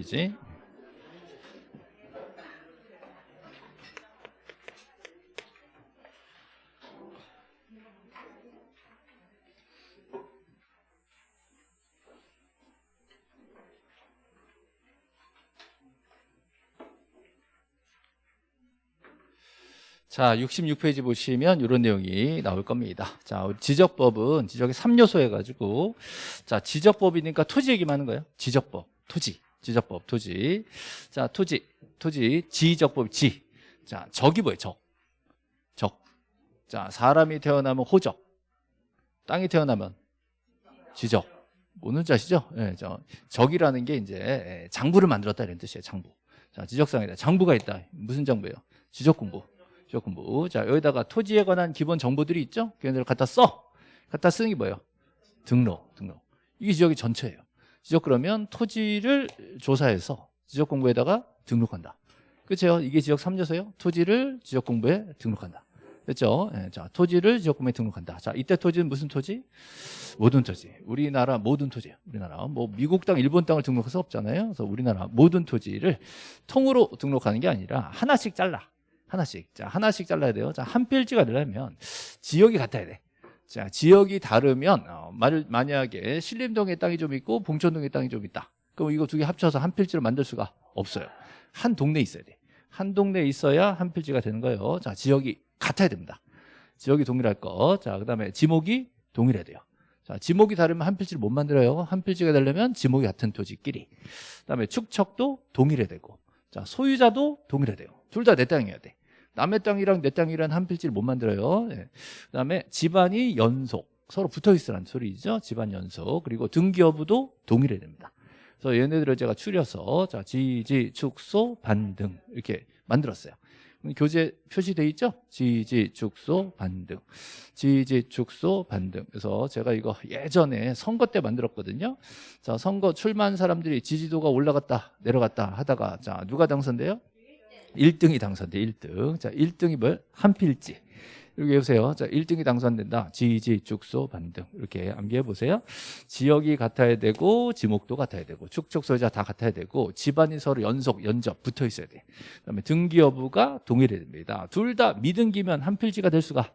페이지. 자, 66페이지 보시면 이런 내용이 나올 겁니다. 자, 지적법은 지적의 3요소 해가지고, 자, 지적법이니까 토지 얘기만 하는 거예요. 지적법, 토지, 지적법, 토지. 자, 토지, 토지, 지적법, 지. 자, 적이 뭐예요? 적. 적. 자, 사람이 태어나면 호적. 땅이 태어나면 지적. 오는 자시죠? 예, 저, 적이라는 게 이제 예, 장부를 만들었다 이런 뜻이에요. 장부. 자, 지적상이다. 장부가 있다. 무슨 장부예요? 지적 공부. 지적 공부. 자, 여기다가 토지에 관한 기본 정보들이 있죠? 걔네들 갖다 써. 갖다 쓰는 게 뭐예요? 등록, 등록. 이게 지적의 전체예요. 지적 그러면 토지를 조사해서 지적 공부에다가 등록한다. 그렇죠? 이게 지적 3요소예요. 토지를 지적 공부에 등록한다. 그렇죠? 예, 자, 토지를 지적 공부에 등록한다. 자, 이때 토지는 무슨 토지? 모든 토지. 우리나라 모든 토지예요. 우리나라. 뭐 미국 땅, 일본 땅을 등록할 수 없잖아요. 그래서 우리나라 모든 토지를 통으로 등록하는 게 아니라 하나씩 잘라. 하나씩. 자, 하나씩 잘라야 돼요. 자, 한 필지가 되려면 지역이 같아야 돼. 자, 지역이 다르면 어, 말- 만약에 신림동에 땅이 좀 있고 봉천동에 땅이 좀 있다. 그럼 이거 두 개 합쳐서 한 필지로 만들 수가 없어요. 한 동네에 있어야 돼. 한 동네에 있어야 한 필지가 되는 거예요. 자, 지역이 같아야 됩니다. 지역이 동일할 거. 자, 그 다음에 지목이 동일해야 돼요. 자, 지목이 다르면 한 필지를 못 만들어요. 한 필지가 되려면 지목이 같은 토지끼리. 그 다음에 축척도 동일해야 되고. 자, 소유자도 동일해야 돼요. 둘 다 내 땅이어야 돼. 남의 땅이랑 내 땅이랑 한 필지를 못 만들어요. 예. 그다음에 집안이 연속 서로 붙어 있으라는 소리죠. 집안 연속 그리고 등기 여부도 동일해야 됩니다. 그래서 얘네들을 제가 추려서 자 지지 축소 반등 이렇게 만들었어요. 교재 표시돼 있죠? 지지 축소 반등, 지지 축소 반등. 그래서 제가 이거 예전에 선거 때 만들었거든요. 자 선거 출마한 사람들이 지지도가 올라갔다 내려갔다 하다가 자 누가 당선돼요? 1등이 당선돼 1등 자 1등이 뭘? 한 필지 여기 보세요 자 1등이 당선된다 지지 축소 반등 이렇게 암기해 보세요 지역이 같아야 되고 지목도 같아야 되고 축척 소유자 다 같아야 되고 집안이 서로 연속 연접 붙어 있어야 돼 그다음에 등기 여부가 동일해야 됩니다 둘 다 미등기면 한 필지가 될 수가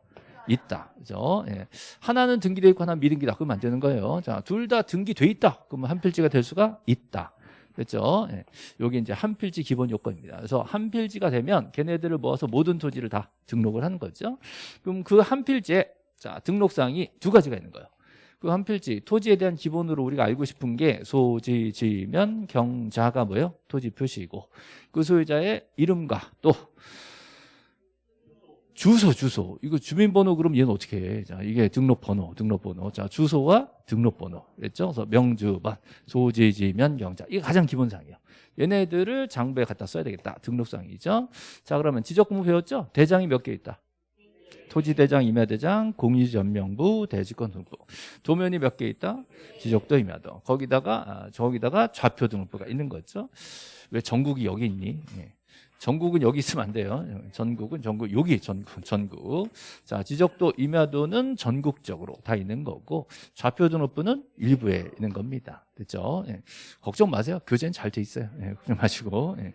있다. 그죠? 예. 하나는 등기돼 있고 하나는 미등기다. 그러면 안 되는 거예요. 자, 둘 다 등기돼 있다. 그러면 한 필지가 될 수가 있다. 그렇죠? 예. 여기 이제 한 필지 기본 요건입니다. 그래서 한 필지가 되면 걔네들을 모아서 모든 토지를 다 등록을 하는 거죠. 그럼 그 한 필지에 자, 등록사항이 두 가지가 있는 거예요. 그 한 필지 토지에 대한 기본으로 우리가 알고 싶은 게 소지, 지면, 경자가 뭐예요? 토지 표시이고 그 소유자의 이름과 또 주소 주소 이거 주민번호 그럼 얘는 어떻게 해? 자 이게 등록번호 등록번호 자 주소와 등록번호 그랬죠? 그래서 명주반 소지지면 경자 이게 가장 기본사항이에요. 얘네들을 장부에 갖다 써야 되겠다 등록사항이죠. 자 그러면 지적공부 배웠죠? 대장이 몇 개 있다. 토지대장, 임야대장, 공유전명부, 대지권 등록부 도면이 몇 개 있다? 지적도, 임야도 거기다가 아, 저기다가 좌표 등록부가 있는 거죠. 왜 전국이 여기 있니? 예. 전국은 여기 있으면 안 돼요. 전국은 전국 여기 전국 전국. 자 지적도 임야도는 전국적으로 다 있는 거고 좌표 등록부는 일부에 있는 겁니다. 됐죠? 예. 걱정 마세요. 교재는 잘 돼 있어요. 예, 걱정 마시고 예.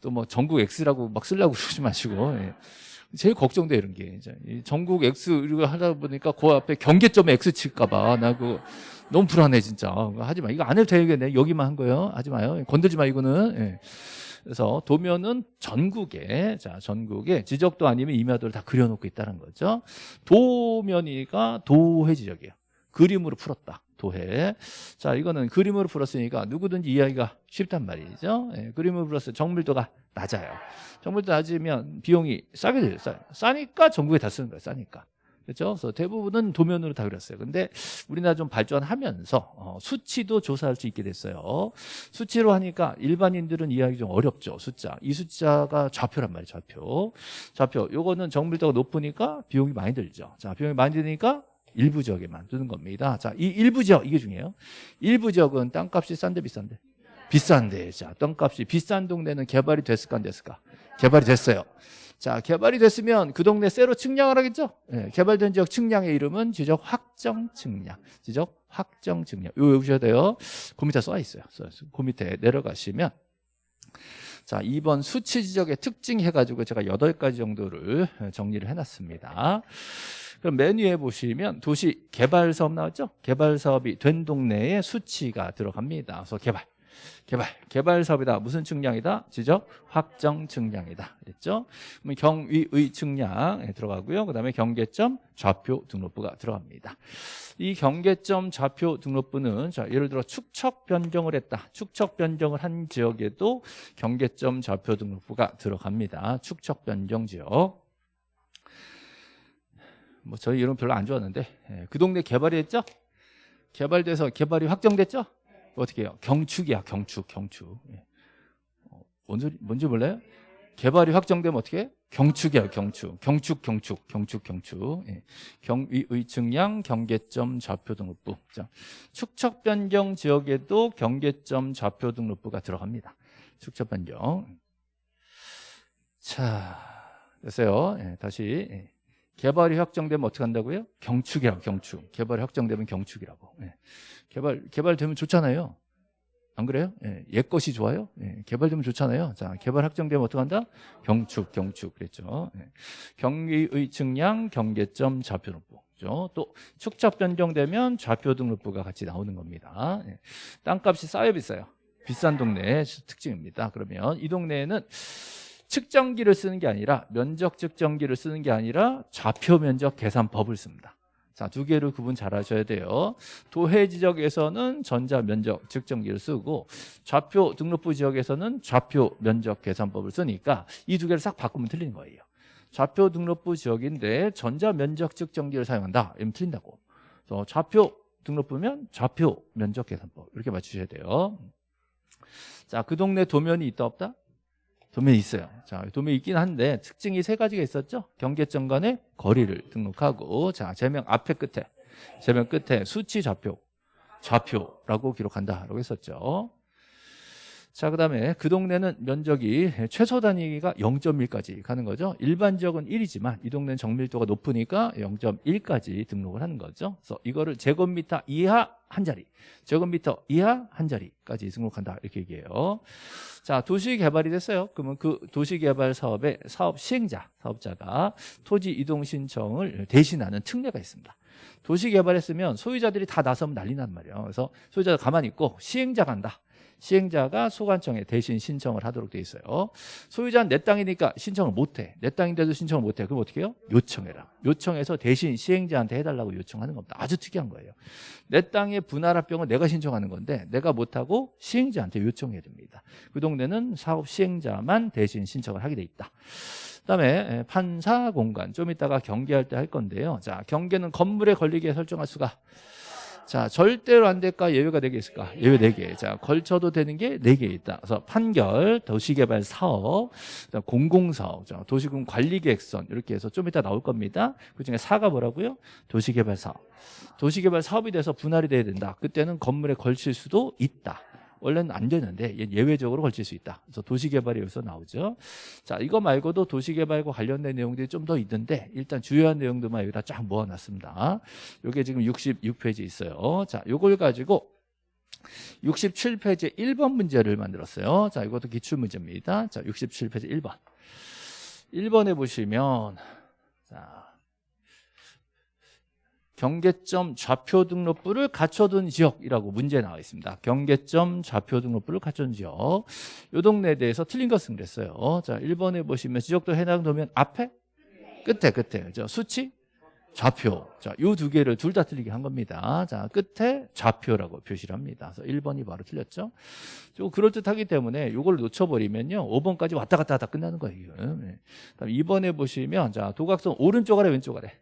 또뭐 전국 X라고 막 쓰려고 그러지 마시고 예. 제일 걱정돼 이런 게 이제 이 전국 X 이거 하다 보니까 그 앞에 경계점에 X 칠까봐 나 그거 너무 불안해 진짜 하지 마 이거 안 해도 되겠네 여기만 한 거예요 하지 마요 건들지 마 이거는 예. 그래서 도면은 전국에 자 전국에 지적도 아니면 임야도를 다 그려놓고 있다는 거죠. 도면이가 도해 지적이에요. 그림으로 풀었다. 도해. 자 이거는 그림으로 풀었으니까 누구든지 이해하기가 쉽단 말이죠. 예, 그림으로 풀었어요. 정밀도가 낮아요. 정밀도 낮으면 비용이 싸게. 싸, 싸니까 전국에 다 쓰는 거예요. 싸니까. 그렇죠? 그래서 대부분은 도면으로 다 그렸어요. 근데 우리나라 좀 발전하면서 어, 수치도 조사할 수 있게 됐어요. 수치로 하니까 일반인들은 이해하기 좀 어렵죠. 숫자. 이 숫자가 좌표란 말이에요. 좌표. 좌표. 요거는 정밀도가 높으니까 비용이 많이 들죠. 자, 비용이 많이 드니까 일부 지역에만 두는 겁니다. 자, 이 일부 지역 이게 중요해요. 일부 지역은 땅값이 싼데 비싼데? 비싼데. 자, 땅값이 비싼 동네는 개발이 됐을까 안 됐을까? 개발이 됐어요. 자, 개발이 됐으면 그 동네 새로 측량을 하겠죠? 예, 개발된 지역 측량의 이름은 지적 확정 측량. 지적 확정 측량. 이거 외우셔야 돼요. 그 밑에 써 있어요. 그 밑에 내려가시면 자, 2번 수치 지적의 특징 해가지고 제가 8가지 정도를 정리를 해놨습니다. 그럼 메뉴에 보시면 도시 개발 사업 나왔죠? 개발 사업이 된 동네에 수치가 들어갑니다. 그래서 개발. 개발, 개발 사업이다. 무슨 측량이다? 지적 확정 측량이다. 그랬죠? 그러면 경위의 측량에 들어가고요. 그다음에 경계점 좌표 등록부가 들어갑니다. 이 경계점 좌표 등록부는 자, 예를 들어 축척 변경을 했다. 축척 변경을 한 지역에도 경계점 좌표 등록부가 들어갑니다. 축척 변경 지역. 뭐 저희 이름 별로 안 좋았는데 예, 그 동네 개발이 했죠? 개발돼서 개발이 확정됐죠? 어떻게 해요? 경축이야 경축 경축 예. 어, 뭔지, 뭔지 몰라요? 개발이 확정되면 어떻게 해? 경축이야 경축 경축 경축 경축 경축 예. 경위 의 측량 경계점 좌표 등록부 자, 축척 변경 지역에도 경계점 좌표 등록부가 들어갑니다 축척 변경 자 됐어요 예, 다시 예. 개발이 확정되면 어떻게 한다고요? 경축이라고 경축 개발이 확정되면 경축이라고 예. 개발 개발되면 좋잖아요 안 그래요? 예, 옛 것이 좋아요? 예, 개발되면 좋잖아요. 자, 개발 확정되면 어떻게 한다? 경축, 경축 그랬죠. 예. 경위의 측량, 경계점, 좌표 등록부. 그죠? 또 축적 변경되면 좌표 등록부가 같이 나오는 겁니다. 예. 땅값이 싸요, 비싸요? 비싼 동네의 특징입니다. 그러면 이 동네에는 측정기를 쓰는 게 아니라 면적 측정기를 쓰는 게 아니라 좌표 면적 계산법을 씁니다. 자, 두 개를 구분 잘 하셔야 돼요. 도해 지적에서는 전자 면적 측정기를 쓰고 좌표 등록부 지역에서는 좌표 면적 계산법을 쓰니까 이 두 개를 싹 바꾸면 틀리는 거예요. 좌표 등록부 지역인데 전자 면적 측정기를 사용한다. 이러면 틀린다고. 그래서 좌표 등록부면 좌표 면적 계산법 이렇게 맞추셔야 돼요. 자, 그 동네 도면이 있다 없다? 도면이 있어요. 자, 도면이 있긴 한데 특징이 세 가지가 있었죠. 경계점 간의 거리를 등록하고 자, 제명 앞에 끝에 제명 끝에 수치 좌표 좌표라고 기록한다라고 했었죠. 자, 그 다음에 그 동네는 면적이 최소 단위가 0.1까지 가는 거죠. 일반 지역은 1이지만 이 동네는 정밀도가 높으니까 0.1까지 등록을 하는 거죠. 그래서 이거를 제곱미터 이하 한 자리, 제곱미터 이하 한 자리까지 등록한다 이렇게 얘기해요. 자, 도시 개발이 됐어요. 그러면 그 도시 개발 사업의 사업 시행자, 사업자가 토지 이동 신청을 대신하는 특례가 있습니다. 도시 개발했으면 소유자들이 다 나서면 난리 난 말이에요. 그래서 소유자가 가만히 있고 시행자가 한다. 시행자가 소관청에 대신 신청을 하도록 돼 있어요. 소유자는 내 땅이니까 신청을 못해. 내 땅인데도 신청을 못해. 그럼 어떻게 해요? 요청해라. 요청해서 대신 시행자한테 해달라고 요청하는 겁니다. 아주 특이한 거예요. 내 땅의 분할합병을 내가 신청하는 건데 내가 못하고 시행자한테 요청해야 됩니다. 그 동네는 사업 시행자만 대신 신청을 하게 돼 있다. 그다음에 판사 공간 좀 이따가 경계할 때 할 건데요. 자 경계는 건물에 걸리게 설정할 수가 자, 절대로 안 될까? 예외가 4개 있을까? 예외 4개. 자, 걸쳐도 되는 게 4개 있다. 그래서 판결, 도시개발 사업, 공공사업, 도시군 관리계획선 이렇게 해서 좀 이따 나올 겁니다. 그중에 4가 뭐라고요? 도시개발 사업. 도시개발 사업이 돼서 분할이 돼야 된다. 그때는 건물에 걸칠 수도 있다. 원래는 안 되는데 예외적으로 걸칠 수 있다. 그래서 도시개발이 여기서 나오죠. 자, 이거 말고도 도시개발과 관련된 내용들이 좀 더 있는데 일단 주요한 내용들만 여기다 쫙 모아놨습니다. 이게 지금 66페이지 있어요. 자, 요걸 가지고 67페이지 1번 문제를 만들었어요. 자, 이것도 기출 문제입니다. 자, 67페이지 1번. 1번에 보시면 자, 경계점 좌표 등록부를 갖춰둔 지역이라고 문제 나와 있습니다. 경계점 좌표 등록부를 갖춘 지역. 이 동네에 대해서 틀린 것은 그랬어요. 자, 1번에 보시면 지적도 해당 도면 앞에 끝에 끝에 저 수치 좌표. 자, 요 두 개를 둘 다 틀리게 한 겁니다. 자, 끝에 좌표라고 표시를 합니다. 그래서 1번이 바로 틀렸죠. 좀 그럴듯하기 때문에 요걸 놓쳐버리면요. 5번까지 왔다 갔다 하다 끝나는 거예요. 네. 다음 2번에 보시면 자, 도각선 오른쪽 아래 왼쪽 아래.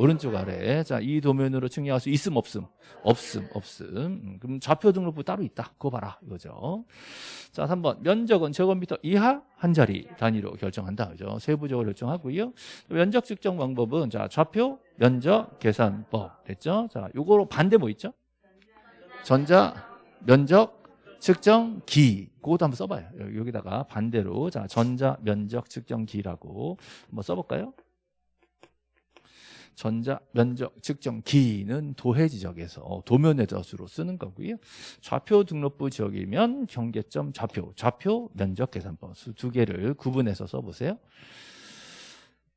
오른쪽 아래. 자 이 도면으로 측량할 수 있음 없음? 없음 없음. 음, 그럼 좌표 등록부 따로 있다. 그거 봐라. 이거죠. 자 3번. 면적은 제곱미터 이하 한 자리 단위로 결정한다. 그죠? 세부적으로 결정하고요. 면적 측정 방법은 자 좌표 면적 계산법. 됐죠? 자 요거로 반대 뭐 있죠? 전자 면적 측정기. 그것도 한번 써봐요. 여기- 여기다가 반대로. 자 전자 면적 측정기라고 한번 써볼까요? 전자 면적 측정 기는 도해 지적에서 도면의 젖으로 쓰는 거고요. 좌표 등록부 지역이면 경계점 좌표, 좌표 면적 계산법 수 두 개를 구분해서 써보세요.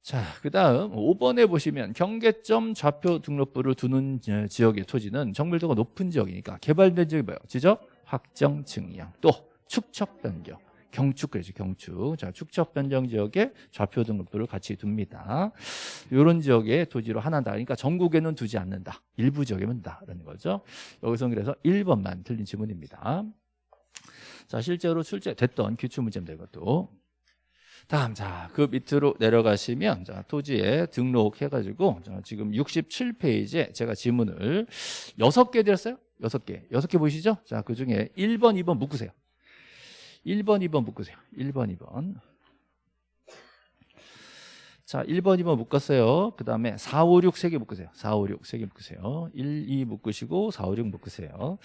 자, 그 다음 5번에 보시면 경계점 좌표 등록부를 두는 지- 지역의 토지는 정밀도가 높은 지역이니까 개발된 지역이 뭐예요? 지적, 확정, 증량, 또 축척 변경. 경축 그러죠 경축. 자 축척 변경 지역에 좌표 등록부를 같이 둡니다. 이런 지역에 토지로 하나다. 그러니까 전국에는 두지 않는다. 일부 지역에만 둔다라는 거죠. 여기서 그래서 1번만 틀린 지문입니다. 자 실제로 출제됐던 기출문제입니다 이것도. 다음 자 그 밑으로 내려가시면 자 토지에 등록해가지고 자, 지금 67페이지에 제가 지문을 6개 드렸어요? 6개. 6개 보이시죠? 자 그 중에 1번 2번 묶으세요 1번 2번 묶으세요. 1번 2번. 자 1번 2번 묶었어요. 그 다음에 4 5 6 3개 묶으세요. 4 5 6 3개 묶으세요. 1 2 묶으시고 4 5 6 묶으세요.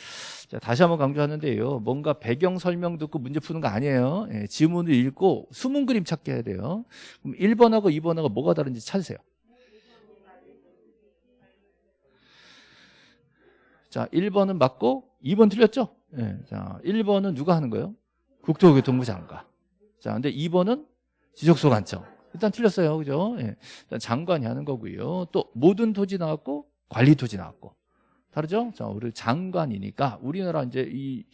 자 다시 한번 강조하는데요. 뭔가 배경 설명 듣고 문제 푸는 거 아니에요. 예, 지문을 읽고 숨은 그림 찾게 해야 돼요. 그럼 1번하고 2번하고 뭐가 다른지 찾으세요. 자 1번은 맞고 2번 틀렸죠? 예, 자 1번은 누가 하는 거예요 국토교통부 장관 자 근데 2번은 지적소관청. 일단 틀렸어요. 그죠? 예. 일단 장관이 하는 거고요. 또 모든 토지 나왔고 관리 토지 나왔고. 다르죠? 자 우리 장관이니까 우리나라 이제 이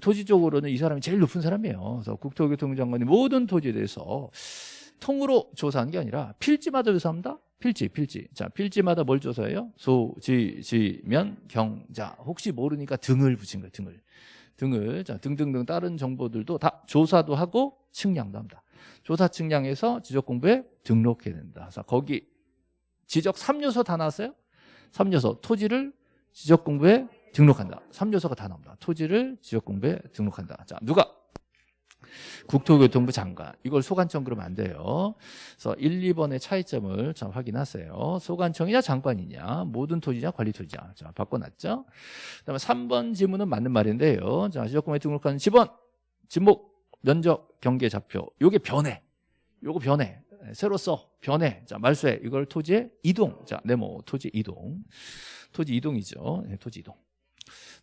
토지 쪽으로는 이 사람이 제일 높은 사람이에요. 그래서 국토교통부 장관이 모든 토지에 대해서 통으로 조사한 게 아니라 필지마다 조사합니다. 필지 필지. 자 필지마다 뭘 조사해요? 소 지 지면 경자. 혹시 모르니까 등을 붙인 거예요 등을 등을 자 등등등 다른 정보들도 다 조사도 하고 측량도 합니다. 조사 측량해서 지적 공부에 등록해야 된다. 그래서 거기 지적 3요소 다 나왔어요? 3요소 토지를 지적 공부에 등록한다. 3요소가 다 나옵니다. 토지를 지적 공부에 등록한다. 자, 누가 국토교통부 장관 이걸 소관청 그러면 안 돼요. 그래서 1, 2번의 차이점을 자 확인하세요. 소관청이냐 장관이냐 모든 토지냐 관리 토지냐 자 바꿔놨죠. 그다음에 3번 지문은 맞는 말인데요. 자 지적공에 등록하는 지번 지목 면적 경계 좌표 요게 변해. 요거 변해. 새로 써 변해. 자 말소해 이걸 토지의 이동. 자 네모 토지 이동. 토지 이동이죠. 네, 토지 이동.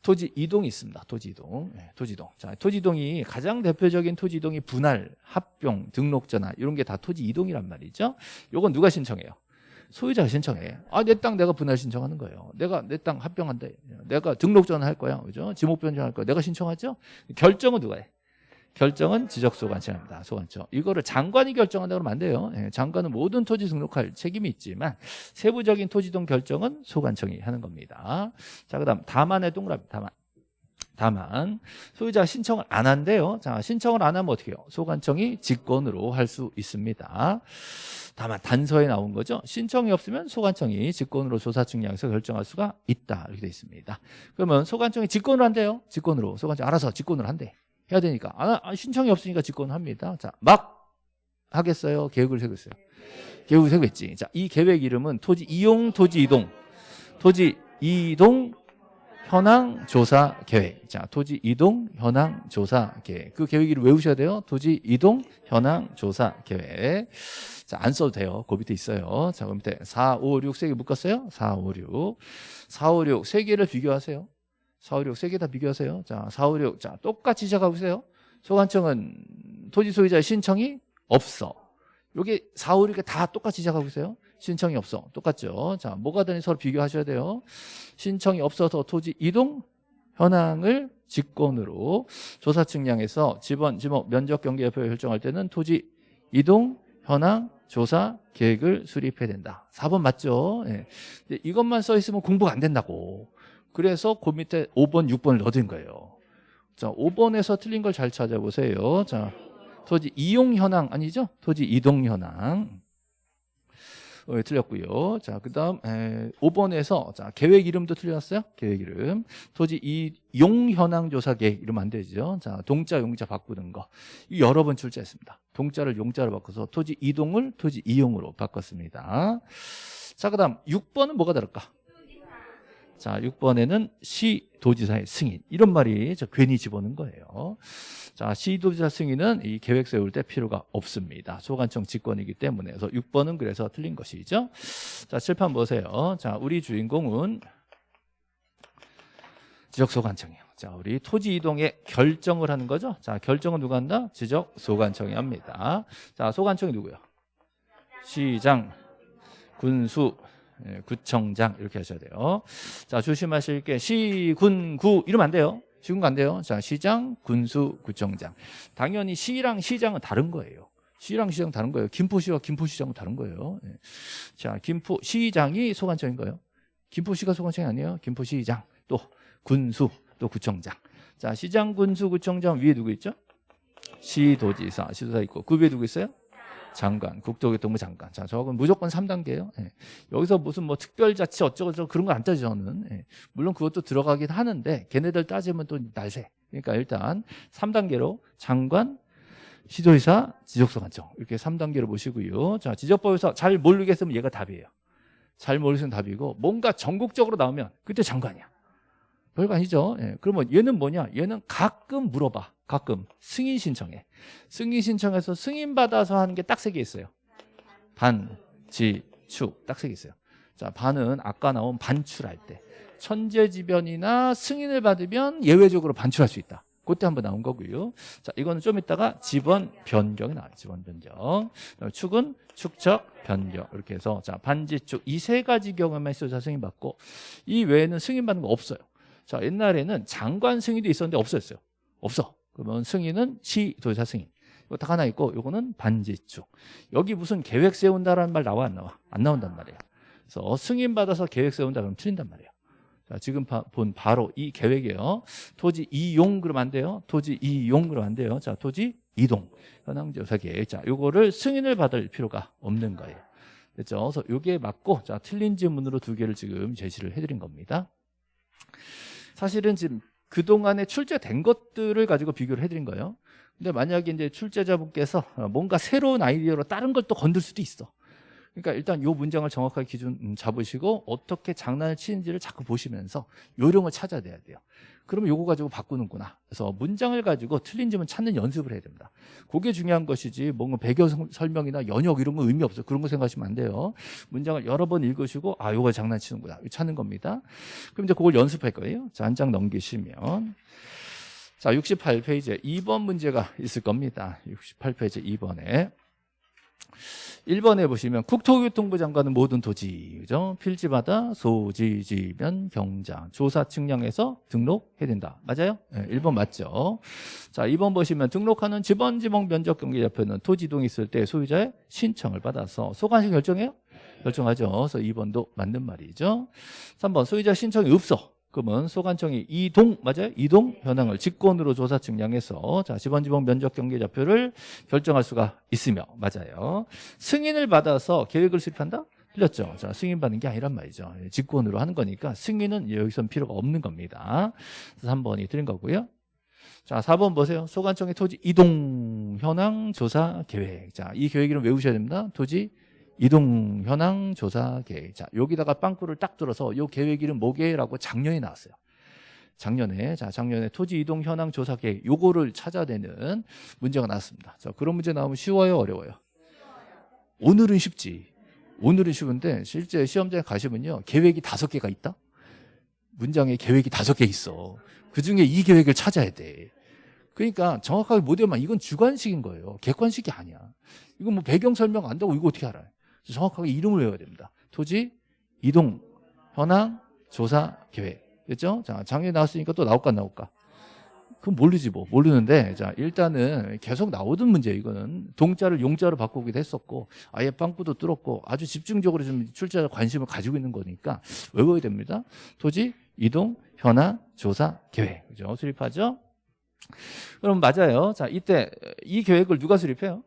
토지 이동이 있습니다. 토지 이동. 네, 토지 이동. 자, 토지 이동이 가장 대표적인 토지 이동이 분할, 합병, 등록 전환 이런 게 다 토지 이동이란 말이죠. 요건 누가 신청해요? 소유자가 신청해. 아, 내 땅 내가 분할 신청하는 거예요. 내가 내 땅 합병한다. 내가 등록 전환할 거야. 그죠? 지목 변경할 거야. 내가 신청하죠? 결정은 누가 해? 결정은 지적소관청입니다. 소관청. 이거를 장관이 결정한다 그러면 안 돼요. 예, 장관은 모든 토지 등록할 책임이 있지만 세부적인 토지동 결정은 소관청이 하는 겁니다. 자, 그다음 다만의 동그라미 다만. 다만 소유자가 신청을 안 한대요. 자, 신청을 안 하면 어떻게 해요? 소관청이 직권으로 할 수 있습니다. 다만 단서에 나온 거죠. 신청이 없으면 소관청이 직권으로 조사 측량해서 결정할 수가 있다. 이렇게 돼 있습니다. 그러면 소관청이 직권으로 한대요. 직권으로. 소관청 알아서 직권으로 한대. 해야 되니까. 아, 아, 신청이 없으니까 직권을 합니다. 자, 막 하겠어요. 계획을 세겠어요. 계획을 세겠지. 자, 이 계획 이름은 토지 이용 토지 이동. 토지 이동 현황 조사 계획. 자, 토지 이동 현황 조사 계획. 그 계획 이름 외우셔야 돼요. 토지 이동 현황 조사 계획. 자, 안 써도 돼요. 그 밑에 있어요. 자, 그 밑에 4, 5, 6, 3개 묶었어요. 4, 5, 6. 4, 5, 6, 3개를 비교하세요. 4, 5, 6, 3개 다 비교하세요. 자, 4, 5, 6. 자, 똑같이 시작하고 있어요. 소관청은 토지 소유자의 신청이 없어. 여기 4, 5, 6개 다 똑같이 시작하고 있어요. 신청이 없어. 똑같죠. 자, 뭐가 되는지 서로 비교하셔야 돼요. 신청이 없어서 토지 이동 현황을 직권으로 조사 측량해서 지번, 지목, 면적 경계 여부를 결정할 때는 토지 이동 현황 조사 계획을 수립해야 된다. 4번 맞죠? 예. 이것만 써 있으면 공부가 안 된다고. 그래서 그 밑에 5번, 6번을 넣어둔 거예요. 자, 5번에서 틀린 걸 잘 찾아보세요. 자, 토지 이용 현황 아니죠? 토지 이동 현황. 어, 예, 틀렸고요. 자, 그다음 에, 5번에서 자, 계획 이름도 틀렸어요. 계획 이름. 토지 이용 현황 조사 계획 이러면 안 되죠. 자, 동자 용자 바꾸는 거. 이 여러 번 출제했습니다. 동자를 용자로 바꿔서 토지 이동을 토지 이용으로 바꿨습니다. 자, 그다음 6번은 뭐가 다를까? 자, 6번에는 시 도지사의 승인. 이런 말이 저 괜히 집어넣은 거예요. 자, 시 도지사 승인은 이 계획 세울 때 필요가 없습니다. 소관청 직권이기 때문에. 그래서 6번은 그래서 틀린 것이죠. 자, 칠판 보세요. 자, 우리 주인공은 지적소관청이에요. 자, 우리 토지 이동의 결정을 하는 거죠. 자, 결정은 누가 한다? 지적 소관청이 합니다. 자, 소관청이 누구요? 시장, 군수, 예, 구청장 이렇게 하셔야 돼요. 자, 조심하실 게 시, 군, 구 이러면 안 돼요. 시군가 안 돼요. 자, 시장, 군수, 구청장. 당연히 시랑 시장은 다른 거예요. 시랑 시장 다른 거예요. 김포시와 김포시장은 다른 거예요. 예. 자, 김포 시장이 소관청인 거예요. 김포시가 소관청이 아니에요. 김포시장 또 군수 또 구청장. 자, 시장, 군수, 구청장 위에 누구 있죠? 시도지사, 시도사 있고 그 위에 누구 있어요? 장관, 국토교통부 장관. 자, 저건 무조건 3단계예요. 예. 여기서 무슨 뭐 특별자치 어쩌고저쩌고 그런 거 안 따지죠, 저는. 예. 물론 그것도 들어가긴 하는데 걔네들 따지면 또 날새. 그러니까 일단 3단계로 장관, 시도지사, 지적소관청 이렇게 3단계로 보시고요. 자, 지적법에서 잘 모르겠으면 얘가 답이에요. 잘 모르겠으면 답이고 뭔가 전국적으로 나오면 그때 장관이야. 별거 아니죠. 예. 그러면 얘는 뭐냐? 얘는 가끔 물어봐. 가끔 승인 신청해. 승인 신청해서 승인 받아서 하는 게 딱 세 개 있어요. 반, 지, 축. 딱 세 개 있어요. 자, 반은 아까 나온 반출할 때. 천재지변이나 승인을 받으면 예외적으로 반출할 수 있다. 그때 한번 나온 거고요. 자, 이거는 좀 이따가 지번 변경이 나와요. 지번 변경. 축은 축적 변경. 이렇게 해서 자, 반지축 이 세 가지 경우에만 있어서 승인 받고 이 외에는 승인 받는 거 없어요. 자, 옛날에는 장관 승인도 있었는데 없어졌어요. 없어. 그러면 승인은 시도지사 승인. 이거 딱 하나 있고 요거는 반지축. 여기 무슨 계획 세운다라는 말 나와 안 나와? 안 나온단 말이에요. 그래서 승인 받아서 계획 세운다 그러면 틀린단 말이에요. 자, 지금 바, 본 바로 이 계획이에요. 토지 이용 그러면 안 돼요. 토지 이용 그러면 안 돼요. 자, 토지 이동. 현황조사 계획. 자, 요거를 승인을 받을 필요가 없는 거예요. 됐죠? 그래서 요게 맞고 자, 틀린 질문으로 두 개를 지금 제시를 해 드린 겁니다. 사실은 지금 그동안에 출제된 것들을 가지고 비교를 해드린 거예요. 근데 만약에 이제 출제자분께서 뭔가 새로운 아이디어로 다른 걸 또 건들 수도 있어. 그러니까 일단 요 문장을 정확하게 기준 음, 잡으시고 어떻게 장난을 치는지를 자꾸 보시면서 요령을 찾아내야 돼요. 그러면 요거 가지고 바꾸는구나. 그래서 문장을 가지고 틀린 점은 찾는 연습을 해야 됩니다. 그게 중요한 것이지 뭔가 배경 설명이나 연역 이런 거 의미 없어요. 그런 거 생각하시면 안 돼요. 문장을 여러 번 읽으시고 아 요거 장난치는구나. 찾는 겁니다. 그럼 이제 그걸 연습할 거예요. 자, 한 장 넘기시면 자, 68페이지에 2번 문제가 있을 겁니다. 68페이지 2번에 1번에 보시면 국토교통부 장관은 모든 토지, 그죠? 필지마다 소지, 지변, 경장, 조사 측량해서 등록해야 된다. 맞아요? 네, 1번 맞죠? 자, 2번 보시면 등록하는 지번, 지방 면적 경계 좌표는 토지 이동이 있을 때 소유자의 신청을 받아서 소관시 결정해요? 결정하죠. 그래서 2번도 맞는 말이죠. 3번 소유자 신청이 없어. 그러면 소관청이 이동 맞아요? 이동 현황을 직권으로 조사 측량해서 자 지방지방 면적 경계 좌표를 결정할 수가 있으며 맞아요. 승인을 받아서 계획을 수립한다? 틀렸죠. 자 승인 받는 게 아니란 말이죠. 예, 직권으로 하는 거니까 승인은 여기선 필요가 없는 겁니다. 그래서 3번이 틀린 거고요. 자 4번 보세요. 소관청의 토지 이동 현황 조사 계획. 자 이 계획 이름 외우셔야 됩니다. 토지 이동 현황 조사 계획. 자, 여기다가 빵꾸를 딱 들어서 요 계획 이름 뭐게라고 작년에 나왔어요. 작년에 자 작년에 토지 이동 현황 조사 계획 요거를 찾아내는 문제가 나왔습니다. 자, 그런 문제 나오면 쉬워요, 어려워요? 오늘은 쉽지. 오늘은 쉬운데 실제 시험장에 가시면요. 계획이 다섯 개가 있다. 문장에 계획이 다섯 개 있어. 그중에 이 계획을 찾아야 돼. 그러니까 정확하게 못 외우면 이건 주관식인 거예요. 객관식이 아니야. 이건 뭐 배경 설명 안 되고 이거 어떻게 알아요? 정확하게 이름을 외워야 됩니다. 토지, 이동, 현황, 조사, 계획. 그죠? 자, 작년에 나왔으니까 또 나올까 안 나올까? 그건 모르지 뭐. 모르는데 자, 일단은 계속 나오던 문제 이거는 동자를 용자로 바꾸기도 했었고 아예 빵꾸도 뚫었고 아주 집중적으로 좀 출제자 관심을 가지고 있는 거니까 외워야 됩니다. 토지, 이동, 현황, 조사, 계획. 그죠? 수립하죠? 그럼 맞아요. 자, 이때 이 계획을 누가 수립해요?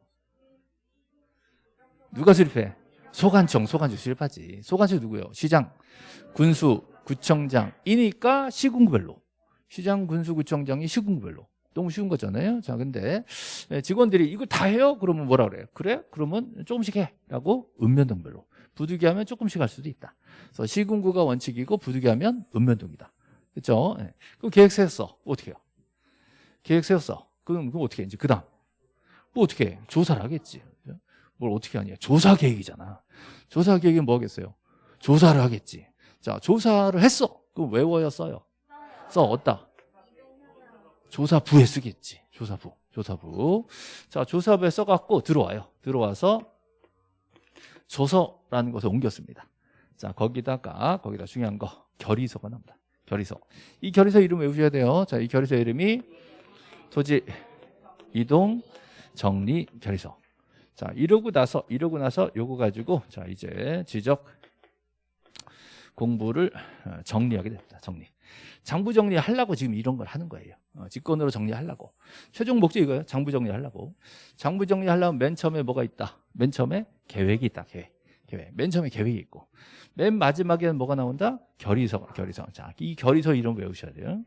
누가 수립해? 소관청, 소관청 수립하지. 소관청 누구요? 시장, 군수, 구청장이니까 시군구별로. 시장, 군수, 구청장이 시군구별로. 너무 쉬운 거잖아요. 자, 근데 직원들이 이거 다 해요? 그러면 뭐라 그래요? 그래? 그러면 조금씩 해. 라고 읍면동별로. 부득이하면 조금씩 할 수도 있다. 그래서 시군구가 원칙이고 부득이하면 읍면동이다. 그렇죠? 예. 그럼 계획 세웠어. 어떻게 해요? 계획 세웠어. 그럼 그럼 어떻게 해? 이제 그 다음 뭐 어떻게 해? 조사를 하겠지. 뭘 어떻게 하냐? 조사 계획이잖아. 조사 계획이 뭐겠어요? 조사를 하겠지. 자, 조사를 했어. 그럼 외워야 써요. 써 얻다. 조사부에 쓰겠지. 조사부. 조사부. 자, 조사부에 써갖고 들어와요. 들어와서 조서라는 것을 옮겼습니다. 자, 거기다가 거기다 중요한 거 결의서가 나옵니다. 결의서. 이 결의서 이름 외우셔야 돼요. 자, 이 결의서 이름이 토지 이동 정리 결의서. 자, 이러고 나서 이러고 나서 요거 가지고 자, 이제 지적 공부를 어, 정리하게 됩니다. 정리. 장부 정리하려고 지금 이런 걸 하는 거예요. 어, 직권으로 정리하려고. 최종 목적 이거예요. 장부 정리하려고. 장부 정리하려면 맨 처음에 뭐가 있다? 맨 처음에 계획이 있다. 계획. 계획. 맨 처음에 계획이 있고. 맨 마지막에는 뭐가 나온다? 결의서. 결의서. 자, 이 결의서 이름 외우셔야 돼요.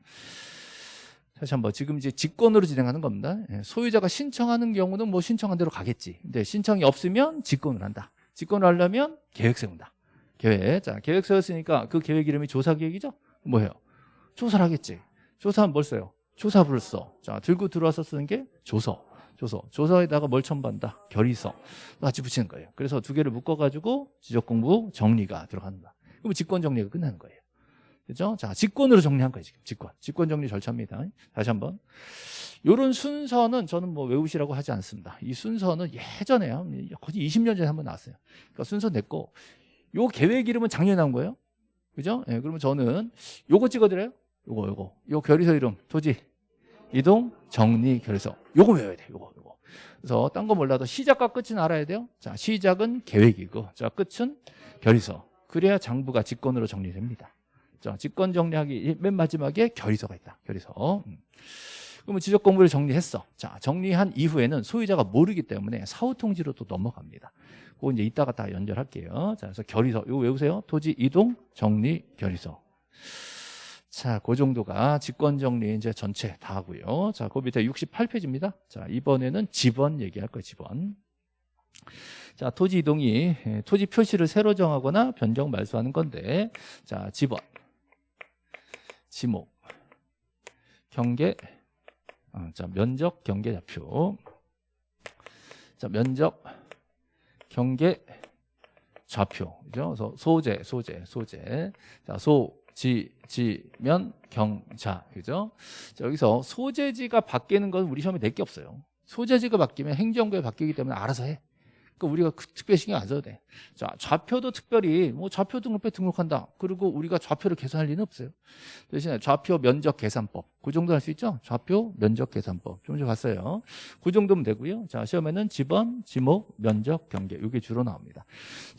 다시 한번 지금 이제 직권으로 진행하는 겁니다. 예, 소유자가 신청하는 경우는 뭐 신청한 대로 가겠지. 근데 신청이 없으면 직권을 한다. 직권을 하려면 계획 세운다. 계획. 자, 계획 세웠으니까 그 계획 이름이 조사 계획이죠? 뭐예요? 조사를 하겠지. 조사하면 뭘 써요? 조사부를 써. 자, 들고 들어와서 쓰는 게 조서. 조서. 조서에다가 뭘 첨부한다? 결의서. 같이 붙이는 거예요. 그래서 두 개를 묶어가지고 지적 공부 정리가 들어간다. 그럼 직권 정리가 끝나는 거예요. 그죠? 자, 직권으로 정리한 거예요, 지금. 직권. 직권 정리 절차입니다. 다시 한 번. 요런 순서는 저는 뭐 외우시라고 하지 않습니다. 이 순서는 예전에요. 거의 20년 전에 한번 나왔어요. 그러니까 순서 냈고, 요 계획 이름은 작년에 나온 거예요. 그죠? 예, 그러면 저는 요거 찍어드려요. 요거, 요거. 요 결의서 이름, 토지, 이동, 정리, 결의서. 요거 외워야 돼, 요거, 요거. 그래서 딴 거 몰라도 시작과 끝은 알아야 돼요. 자, 시작은 계획이고, 자, 끝은 결의서. 그래야 장부가 직권으로 정리됩니다. 자, 직권 정리하기 맨 마지막에 결의서가 있다. 결의서. 음. 그러면 지적 공부를 정리했어. 자, 정리한 이후에는 소유자가 모르기 때문에 사후 통지로 또 넘어갑니다. 그거 이제 이따가 다 연결할게요. 자, 그래서 결의서. 이거 외우세요. 토지 이동 정리 결의서. 자, 그 정도가 직권 정리 이제 전체 다 하고요. 자, 그 밑에 68페이지입니다. 자, 이번에는 지번 얘기할 거예요. 지번. 자, 토지 이동이 예, 토지 표시를 새로 정하거나 변경 말소하는 건데, 자, 지번. 지목, 경계, 어, 자 면적 경계 좌표, 자 면적 경계 좌표, 그죠? 그래서 소재, 소재, 소재, 자 소, 지, 지 면 경 자, 그죠? 자, 여기서 소재지가 바뀌는 건 우리 시험에 낼 게 없어요. 소재지가 바뀌면 행정부에 바뀌기 때문에 알아서 해. 그러니까 우리가 그 특별 신경 안 써도 돼. 자, 좌표도 특별히 뭐 좌표 등록부에 등록한다. 그리고 우리가 좌표를 계산할 리는 없어요. 대신에 좌표 면적 계산법. 그 정도 할 수 있죠? 좌표 면적 계산법. 좀 전에 봤어요. 그 정도면 되고요. 자, 시험에는 지번, 지목, 면적, 경계. 이게 주로 나옵니다.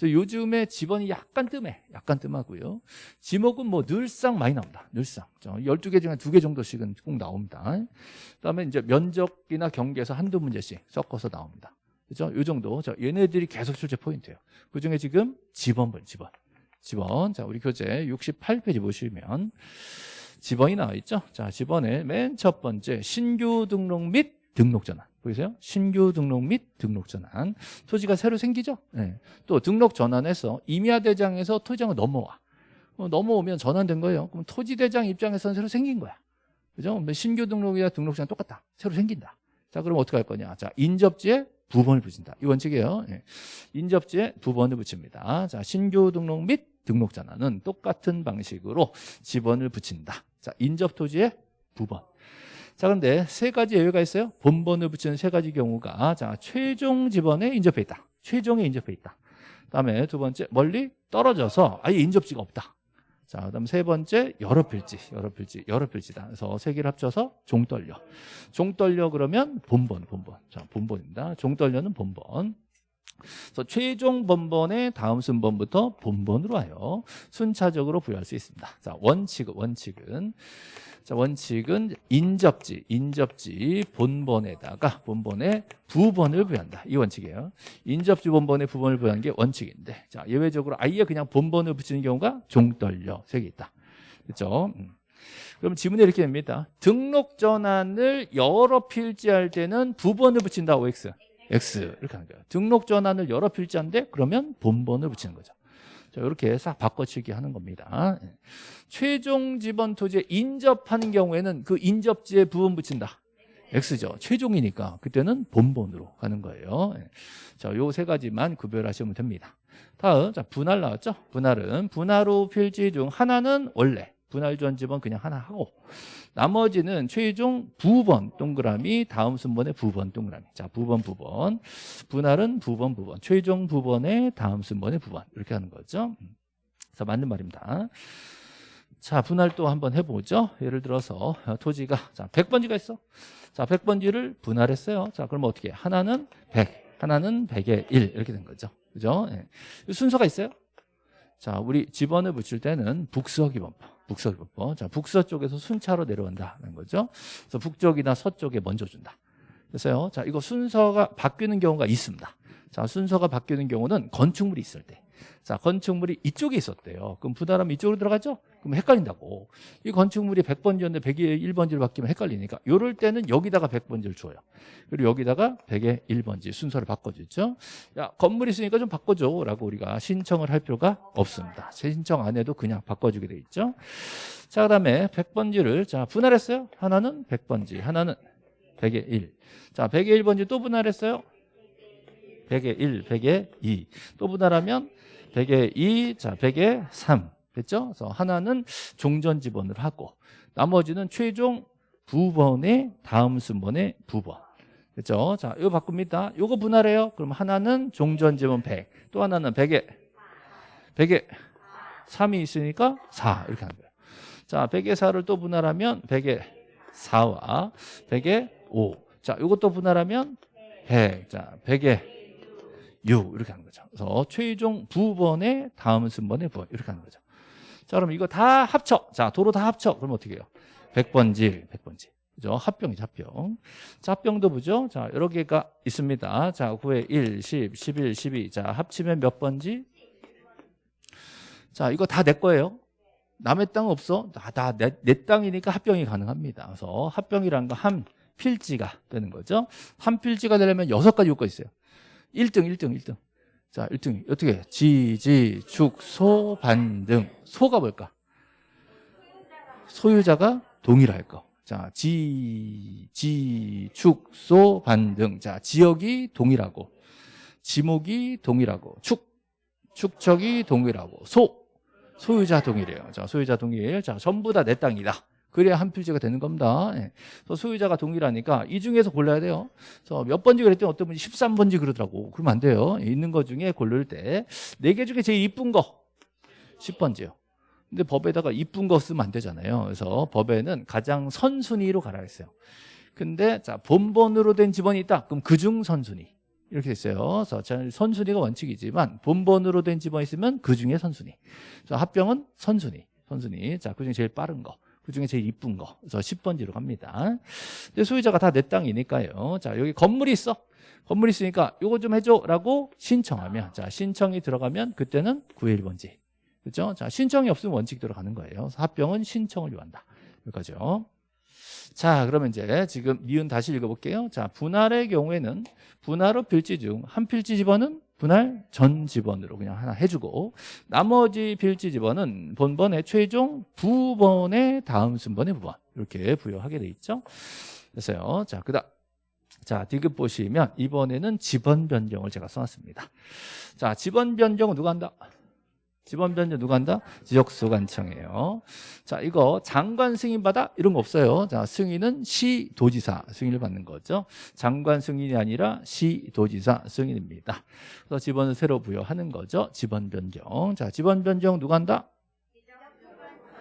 요즘에 지번이 약간 뜸해. 약간 뜸하고요. 지목은 뭐 늘상 많이 나옵니다. 늘상. 12개 중에 2개 정도씩은 꼭 나옵니다. 그다음에 이제 면적이나 경계에서 한두 문제씩 섞어서 나옵니다. 그죠? 요 정도. 자, 얘네들이 계속 출제 포인트예요. 그 중에 지금 지번분, 지번. 지번. 자, 우리 교재 68페이지 보시면 지번이 나와 있죠? 자, 지번에 맨 첫 번째 신규 등록 및 등록 전환. 보이세요? 신규 등록 및 등록 전환. 토지가 새로 생기죠? 네. 또 등록 전환해서 임야 대장에서 토지장을 넘어와. 어, 넘어오면 전환된 거예요. 그럼 토지 대장 입장에서는 새로 생긴 거야. 그죠? 신규 등록이나 등록 전환 똑같다. 새로 생긴다. 자, 그럼 어떻게 할 거냐? 자, 인접지에 두 번을 붙인다. 이 원칙이에요. 예. 인접지에 두 번을 붙입니다. 자, 신규 등록 및 등록 전환은 똑같은 방식으로 지번을 붙인다. 자, 인접 토지에 두 번. 자, 그런데 세 가지 예외가 있어요. 본번을 붙이는 세 가지 경우가 자, 최종 지번에 인접해 있다. 최종에 인접해 있다. 그다음에 두 번째 멀리 떨어져서 아예 인접지가 없다. 자, 그다음 세 번째 여러 필지, 여러 필지, 여러 필지다. 그래서 세 개를 합쳐서 종떨려. 종떨려 그러면 본번, 본번. 자, 본번입니다. 종떨려는 본번. 그래서 최종 본번의 다음 순번부터 본번으로 하여 순차적으로 부여할 수 있습니다. 자, 원칙은 원칙은 자, 원칙은 인접지, 인접지 본번에다가 본번에 부번을 부여한다. 이 원칙이에요. 인접지 본번에 부번을 부여하는 게 원칙인데 자, 예외적으로 아예 그냥 본번을 붙이는 경우가 종떨려 세개 있다. 그렇죠? 음. 그럼 지문에 이렇게 됩니다. 등록 전환을 여러 필지할 때는 부번을 붙인다. OX. X 이렇게 하는 거예요. 등록 전환을 여러 필지한데 그러면 본번을 붙이는 거죠. 자, 이렇게 싹 바꿔치기 하는 겁니다. 예. 최종 지번 토지에 인접하는 경우에는 그 인접지에 부분 붙인다. X죠. 최종이니까 그때는 본본으로 가는 거예요. 예. 자, 요 세 가지만 구별하시면 됩니다. 다음, 자, 분할 나왔죠? 분할은 분할후 필지 중 하나는 원래 분할 전 지번 그냥 하나 하고 나머지는 최종 부번 동그라미 다음 순번의 부번 동그라미. 자 부번 부번. 분할은 부번 부번. 최종 부번의 다음 순번의 부번. 이렇게 하는 거죠. 그래서 맞는 말입니다. 자 분할 또 한번 해보죠. 예를 들어서 토지가 자 100번지가 있어. 자 100번지를 분할했어요. 자 그럼 어떻게 하나는 100 하나는 100의 1 이렇게 된 거죠. 그죠? 예. 순서가 있어요? 자 우리 집원을 붙일 때는 북서기번법 북서기번법 자 북서 쪽에서 순차로 내려온다는 거죠. 그래서 북쪽이나 서쪽에 먼저 준다. 그래서요? 자 이거 순서가 바뀌는 경우가 있습니다. 자 순서가 바뀌는 경우는 건축물이 있을 때 자, 건축물이 이쪽에 있었대요. 그럼 분할하면 이쪽으로 들어가죠? 그럼 헷갈린다고. 이 건축물이 100번지였는데 100에 1번지를 바뀌면 헷갈리니까 이럴 때는 여기다가 100번지를 줘요. 그리고 여기다가 100에 1번지 순서를 바꿔주죠. 야, 건물 있으니까 좀 바꿔줘 라고 우리가 신청을 할 필요가 없습니다. 신청 안 해도 그냥 바꿔주게 돼 있죠. 자, 그 다음에 100번지를 자 분할했어요. 하나는 100번지, 하나는 100에 1. 자, 100에 1번지 또 분할했어요. 100에 1, 100에 2. 또 분할하면 100에 2, 자 100에 3. 됐죠? 그래서 하나는 종전 지번을 하고 나머지는 최종 부번의 다음 순번의 부번. 됐죠? 자, 이거 바꿉니다. 이거 분할해요. 그럼 하나는 종전 지번 100. 또 하나는 100에 100에 3이 있으니까 4 이렇게 하는 거예요. 자, 100에 4를 또 분할하면 100에 4와 100에 5. 자, 이것도 분할하면 100. 자, 100에 6 이렇게 하는 거죠. 그래서 최종 부번의 다음 순번의 부번 이렇게 하는 거죠. 자, 그럼 이거 다 합쳐. 자, 도로 다 합쳐. 그럼 어떻게 해요? 100번지, 100번지. 그죠? 합병이죠, 합병. 자, 합병도 보죠? 자, 여러 개가 있습니다. 자, 9에 1, 10, 11, 12. 자, 합치면 몇 번지? 자, 이거 다 내 거예요. 남의 땅 없어? 다내 내 땅이니까 합병이 가능합니다. 그래서 합병이라는 거한 필지가 되는 거죠. 한 필지가 되려면 여섯 가지 요건이 있어요. 1등, 1등, 1등. 자, 1등. 어떻게? 지, 지, 축, 소, 반 등. 소가 뭘까? 소유자가 동일할 거. 자, 지, 지, 축, 소, 반 등. 자, 지역이 동일하고, 지목이 동일하고, 축, 축척이 동일하고, 소, 소유자 동일해요. 자, 소유자 동일. 자, 전부 다 내 땅이다. 그래야 한 필지가 되는 겁니다. 예. 소유자가 동일하니까 이 중에서 골라야 돼요. 그래서 몇 번지 그랬더니 어떤 분이 13번지 그러더라고. 그러면 안 돼요. 있는 것 중에 고를 때 네 개 중에 제일 이쁜 거 10번지요. 근데 법에다가 이쁜 거 쓰면 안 되잖아요. 그래서 법에는 가장 선순위로 가라 했어요. 근데 자 본번으로 된 지번이 있다. 그럼 그중 선순위. 이렇게 됐어요. 그래서 선순위가 원칙이지만 본번으로 된 지번이 있으면 그중에 선순위. 그래서 합병은 선순위. 선순위. 자, 그중에 제일 빠른 거. 그 중에 제일 이쁜 거. 그래서 10번지로 갑니다. 근데 소유자가 다 내 땅이니까요. 자, 여기 건물이 있어. 건물이 있으니까 이거 좀 해줘. 라고 신청하면. 자, 신청이 들어가면 그때는 911번지. 그죠? 자, 신청이 없으면 원칙 들어가는 거예요. 합병은 신청을 요한다. 여기까지요. 자, 그러면 이제 지금 니은 다시 읽어볼게요. 자, 분할의 경우에는 분할 후 필지 중 한 필지 집어는 분할 전 집원으로 그냥 하나 해주고 나머지 필지 집원은 본번의 최종 부번의 다음 순번의 부번 이렇게 부여하게 돼 있죠. 됐어요. 자, 그다음 자, 디귿 보시면 이번에는 집원 변경을 제가 써놨습니다. 자, 집원 변경은 누가 한다? 지번 변경 누가 한다? 지적소관청이에요. 자, 이거 장관 승인 받아? 이런 거 없어요. 자, 승인은 시 도지사 승인을 받는 거죠. 장관 승인이 아니라 시 도지사 승인입니다. 그래서 지번을 새로 부여하는 거죠. 지번 변경. 자, 지번 변경 누가 한다?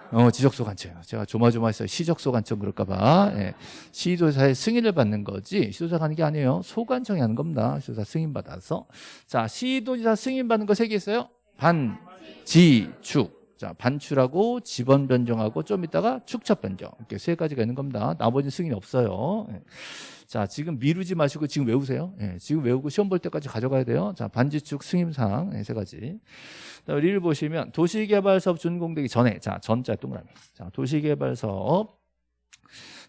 어, 지적소관청. 제가 조마조마했어요. 시적소관청 그럴까봐. 예. 시도사의 승인을 받는 거지. 시도사가 하는 게 아니에요. 소관청이 하는 겁니다. 시도사 승인 받아서. 자, 시도지사 승인 받는 거 세 개 있어요. 반, 지, 축. 자, 반출하고 지번 변경하고 좀 이따가 축첩 변경. 이렇게 세 가지가 있는 겁니다. 나머지는 승인이 없어요. 예. 자, 지금 미루지 마시고 지금 외우세요. 예, 지금 외우고 시험 볼 때까지 가져가야 돼요. 자, 반지축 승인사항 예, 세 가지. 리를 보시면 도시개발사업 준공되기 전에 자, 전자 동그라미. 자, 도시개발사업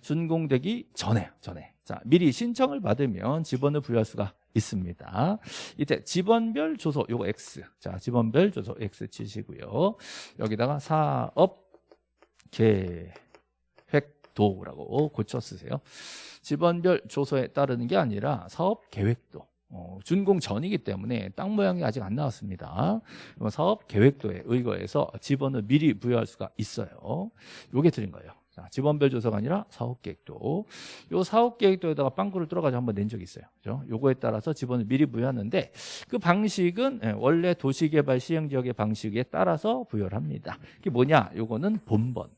준공되기 전에 전에 자, 미리 신청을 받으면 지번을 부여할 수가 있습니다. 이때 지번별 조소 요거 X. 자, 지번별 조소 X 치시고요. 여기다가 사업 계획도라고 고쳐 쓰세요. 지번별 조소에 따르는 게 아니라 사업 계획도. 어, 준공 전이기 때문에 땅 모양이 아직 안 나왔습니다. 사업 계획도에 의거해서 지번을 미리 부여할 수가 있어요. 요게 드린 거예요. 자, 지번별 조서가 아니라 사업계획도. 요 사업계획도에다가 빵꾸를 뚫어가지고 한번 낸 적이 있어요. 그죠? 요거에 따라서 지번을 미리 부여하는데 그 방식은 예, 원래 도시개발 시행지역의 방식에 따라서 부여를 합니다. 그게 뭐냐? 요거는 본번.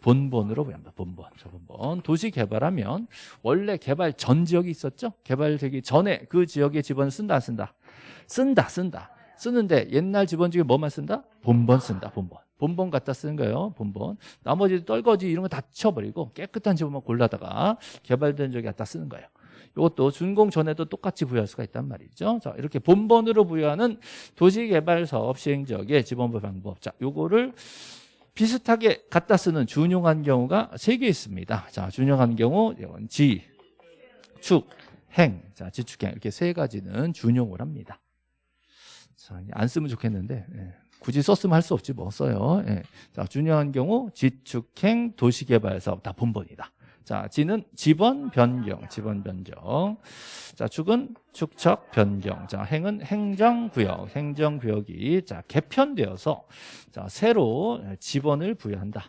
본본으로 부여합니다. 본본. 저 본본. 도시 개발하면 원래 개발 전 지역이 있었죠? 개발되기 전에 그 지역의 지번을 쓴다 안 쓴다? 쓴다 쓴다. 쓰는데 옛날 지번 중에 뭐만 쓴다? 본번 쓴다. 본번. 본번 갖다 쓰는 거예요. 본번. 나머지 떨거지 이런 거 다 쳐버리고 깨끗한 지번만 골라다가 개발된 지역에 갖다 쓰는 거예요. 이것도 준공 전에도 똑같이 부여할 수가 있단 말이죠. 자, 이렇게 본번으로 부여하는 도시개발 사업 시행 지역의 지번부 방법. 자, 요거를 비슷하게 갖다 쓰는 준용한 경우가 세 개 있습니다. 자, 준용한 경우 이건 지, 축, 행. 자, 지축행 이렇게 세 가지는 준용을 합니다. 자, 안 쓰면 좋겠는데 예. 굳이 썼으면 할 수 없지 뭐 써요. 예. 자, 준용한 경우 지축행 도시개발 사업 다 본본이다. 자, 지는 지번 변경, 지번 변경. 자, 축은 축척 변경. 자, 행은 행정구역, 행정구역이 자 개편되어서 자 새로 지번을 부여한다.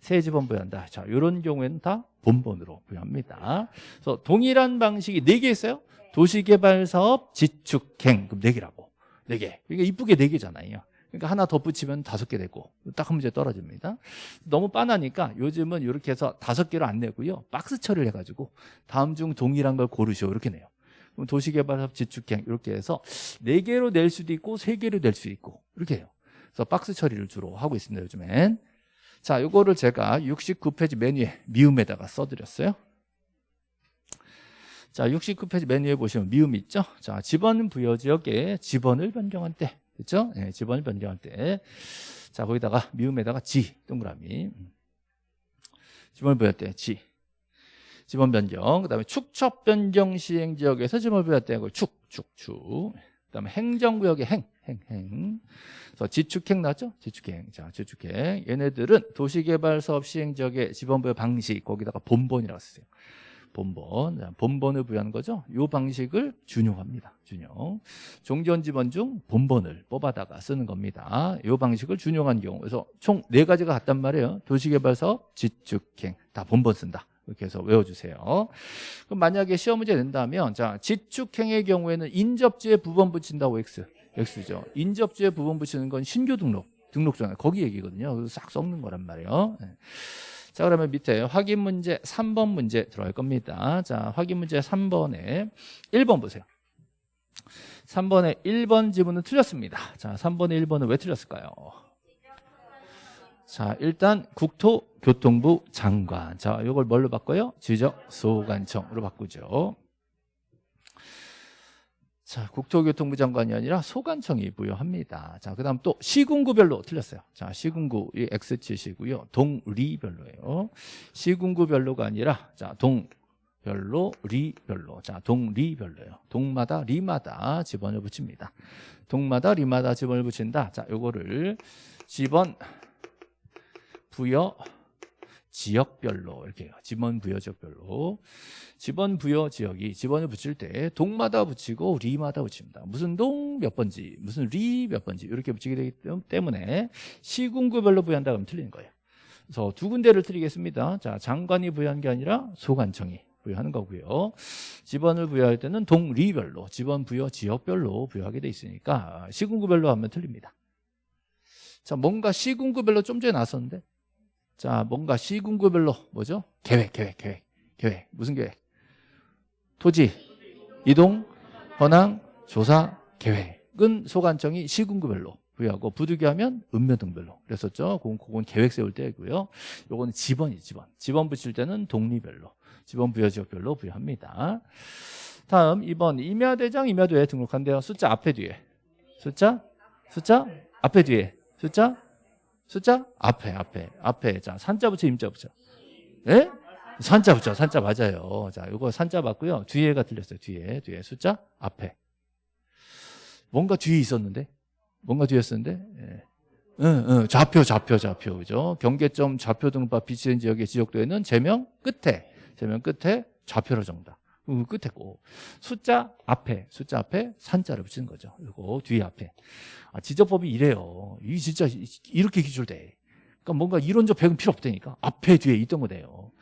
새 지번 부여한다. 자, 이런 경우에는 다 본본으로 부여합니다. 그래서 동일한 방식이 네 개 있어요. 도시개발사업 지축행 그럼 네 개라고. 네 개. 그러니까 이쁘게 네 개잖아요. 그러니까 하나 덧붙이면 다섯 개 되고 딱 한 문제 떨어집니다. 너무 빤하니까 요즘은 이렇게 해서 다섯 개로 안 내고요. 박스 처리를 해가지고 다음 중 동일한 걸 고르시오 이렇게 내요. 그럼 도시개발사업 지축행 이렇게 해서 네 개로 낼 수도 있고 세 개로 낼 수 있고 이렇게 해요. 그래서 박스 처리를 주로 하고 있습니다. 요즘엔. 자, 요거를 제가 69페이지 메뉴에 미음에다가 써드렸어요. 자, 69페이지 메뉴에 보시면 미음 있죠? 자, 지번 부여 지역에 지번을 변경한 때 그렇죠? 예, 지번을 변경할 때. 자, 거기다가 미음에다가 지 동그라미. 지번을 부여할 때 지. 지번 변경. 그다음에 축척 변경 시행 지역에서 지번을 부여할 때 그걸 축, 축, 축. 그다음에 행정구역의 행, 행, 행. 그래서 지축행 나죠? 지축행. 자, 지축행. 얘네들은 도시개발 사업 시행 지역의 지번 부여 방식 거기다가 본본이라고 쓰세요. 본본, 본본을 부여하는 거죠. 이 방식을 준용합니다. 준용. 종전 지번 중 본본을 뽑아다가 쓰는 겁니다. 이 방식을 준용한 경우. 그래서 총 네 가지가 같단 말이에요. 도시개발사업, 지축행 다 본본 쓴다. 이렇게 해서 외워주세요. 그럼 만약에 시험 문제 낸다면 자 지축행의 경우에는 인접지에 부분 붙인다고 X. X죠. 인접지에 부분 붙이는 건 신규 등록. 등록증 거기 얘기거든요. 그래서 싹 썩는 거란 말이에요. 네. 자 그러면 밑에 확인 문제 3번 문제 들어갈 겁니다. 자 확인 문제 3번에 1번 보세요. 3번에 1번 지문은 틀렸습니다. 자 3번에 1번은 왜 틀렸을까요? 자 일단 국토교통부 장관. 자 이걸 뭘로 바꿔요? 지적 소관청으로 바꾸죠 자, 국토교통부 장관이 아니라 소관청이 부여합니다. 자, 그 다음 또 시군구별로 틀렸어요. 자, 시군구, 이 X치시고요. 동리별로예요. 시군구별로가 아니라, 자, 동별로, 리별로. 자, 동리별로예요. 동마다, 리마다 지번을 붙입니다. 동마다, 리마다 지번을 붙인다. 자, 요거를 지번 부여 지역별로 이렇게 해요. 지번 부여 지역별로. 지번 부여 지역이 지번을 붙일 때 동마다 붙이고 리마다 붙입니다. 무슨 동 몇 번지, 무슨 리 몇 번지 이렇게 붙이게 되기 때문에 시군구별로 부여한다 그러면 틀리는 거예요. 그래서 두 군데를 틀리겠습니다. 자, 장관이 부여한 게 아니라 소관청이 부여하는 거고요. 지번을 부여할 때는 동리별로, 지번 부여 지역별로 부여하게 돼 있으니까 시군구별로 하면 틀립니다. 자, 뭔가 시군구별로 좀 전에 나왔었는데 자, 뭔가 시군구별로 뭐죠? 계획, 계획, 계획, 계획. 무슨 계획? 토지, 이동, 현황, 조사, 계획은 소관청이 시군구별로 부여하고 부득이하면 읍면등별로 그랬었죠. 그건, 그건 계획 세울 때고요. 요거는 지번이 지번. 지번 붙일 때는 독리별로, 지번 부여 지역별로 부여합니다. 다음 2번 임야대장 임야도에 등록한대요. 숫자 앞에 뒤에. 숫자? 숫자? 앞에 뒤에. 숫자? 숫자? 앞에, 앞에, 앞에. 자, 산자 붙여, 임자 붙여. 예? 산자 붙죠. 산자 맞아요. 자, 이거 산자 맞고요. 뒤에가 틀렸어요. 뒤에. 뒤에 숫자 앞에. 뭔가 뒤에 있었는데? 뭔가 뒤였었는데? 예. 응, 응, 좌표, 좌표, 좌표. 그죠? 경계점 좌표 등바 비치된 지역의 지적도에는 제명 끝에, 제명 끝에 좌표로 정답. 그 끝에 고 숫자 앞에, 숫자 앞에 산자를 붙이는 거죠. 그리고 뒤에 앞에. 아, 지적법이 이래요. 이 진짜 이렇게 기출돼. 그러니까 뭔가 이론적 배경 필요 없다니까. 앞에 뒤에 있던 거네요.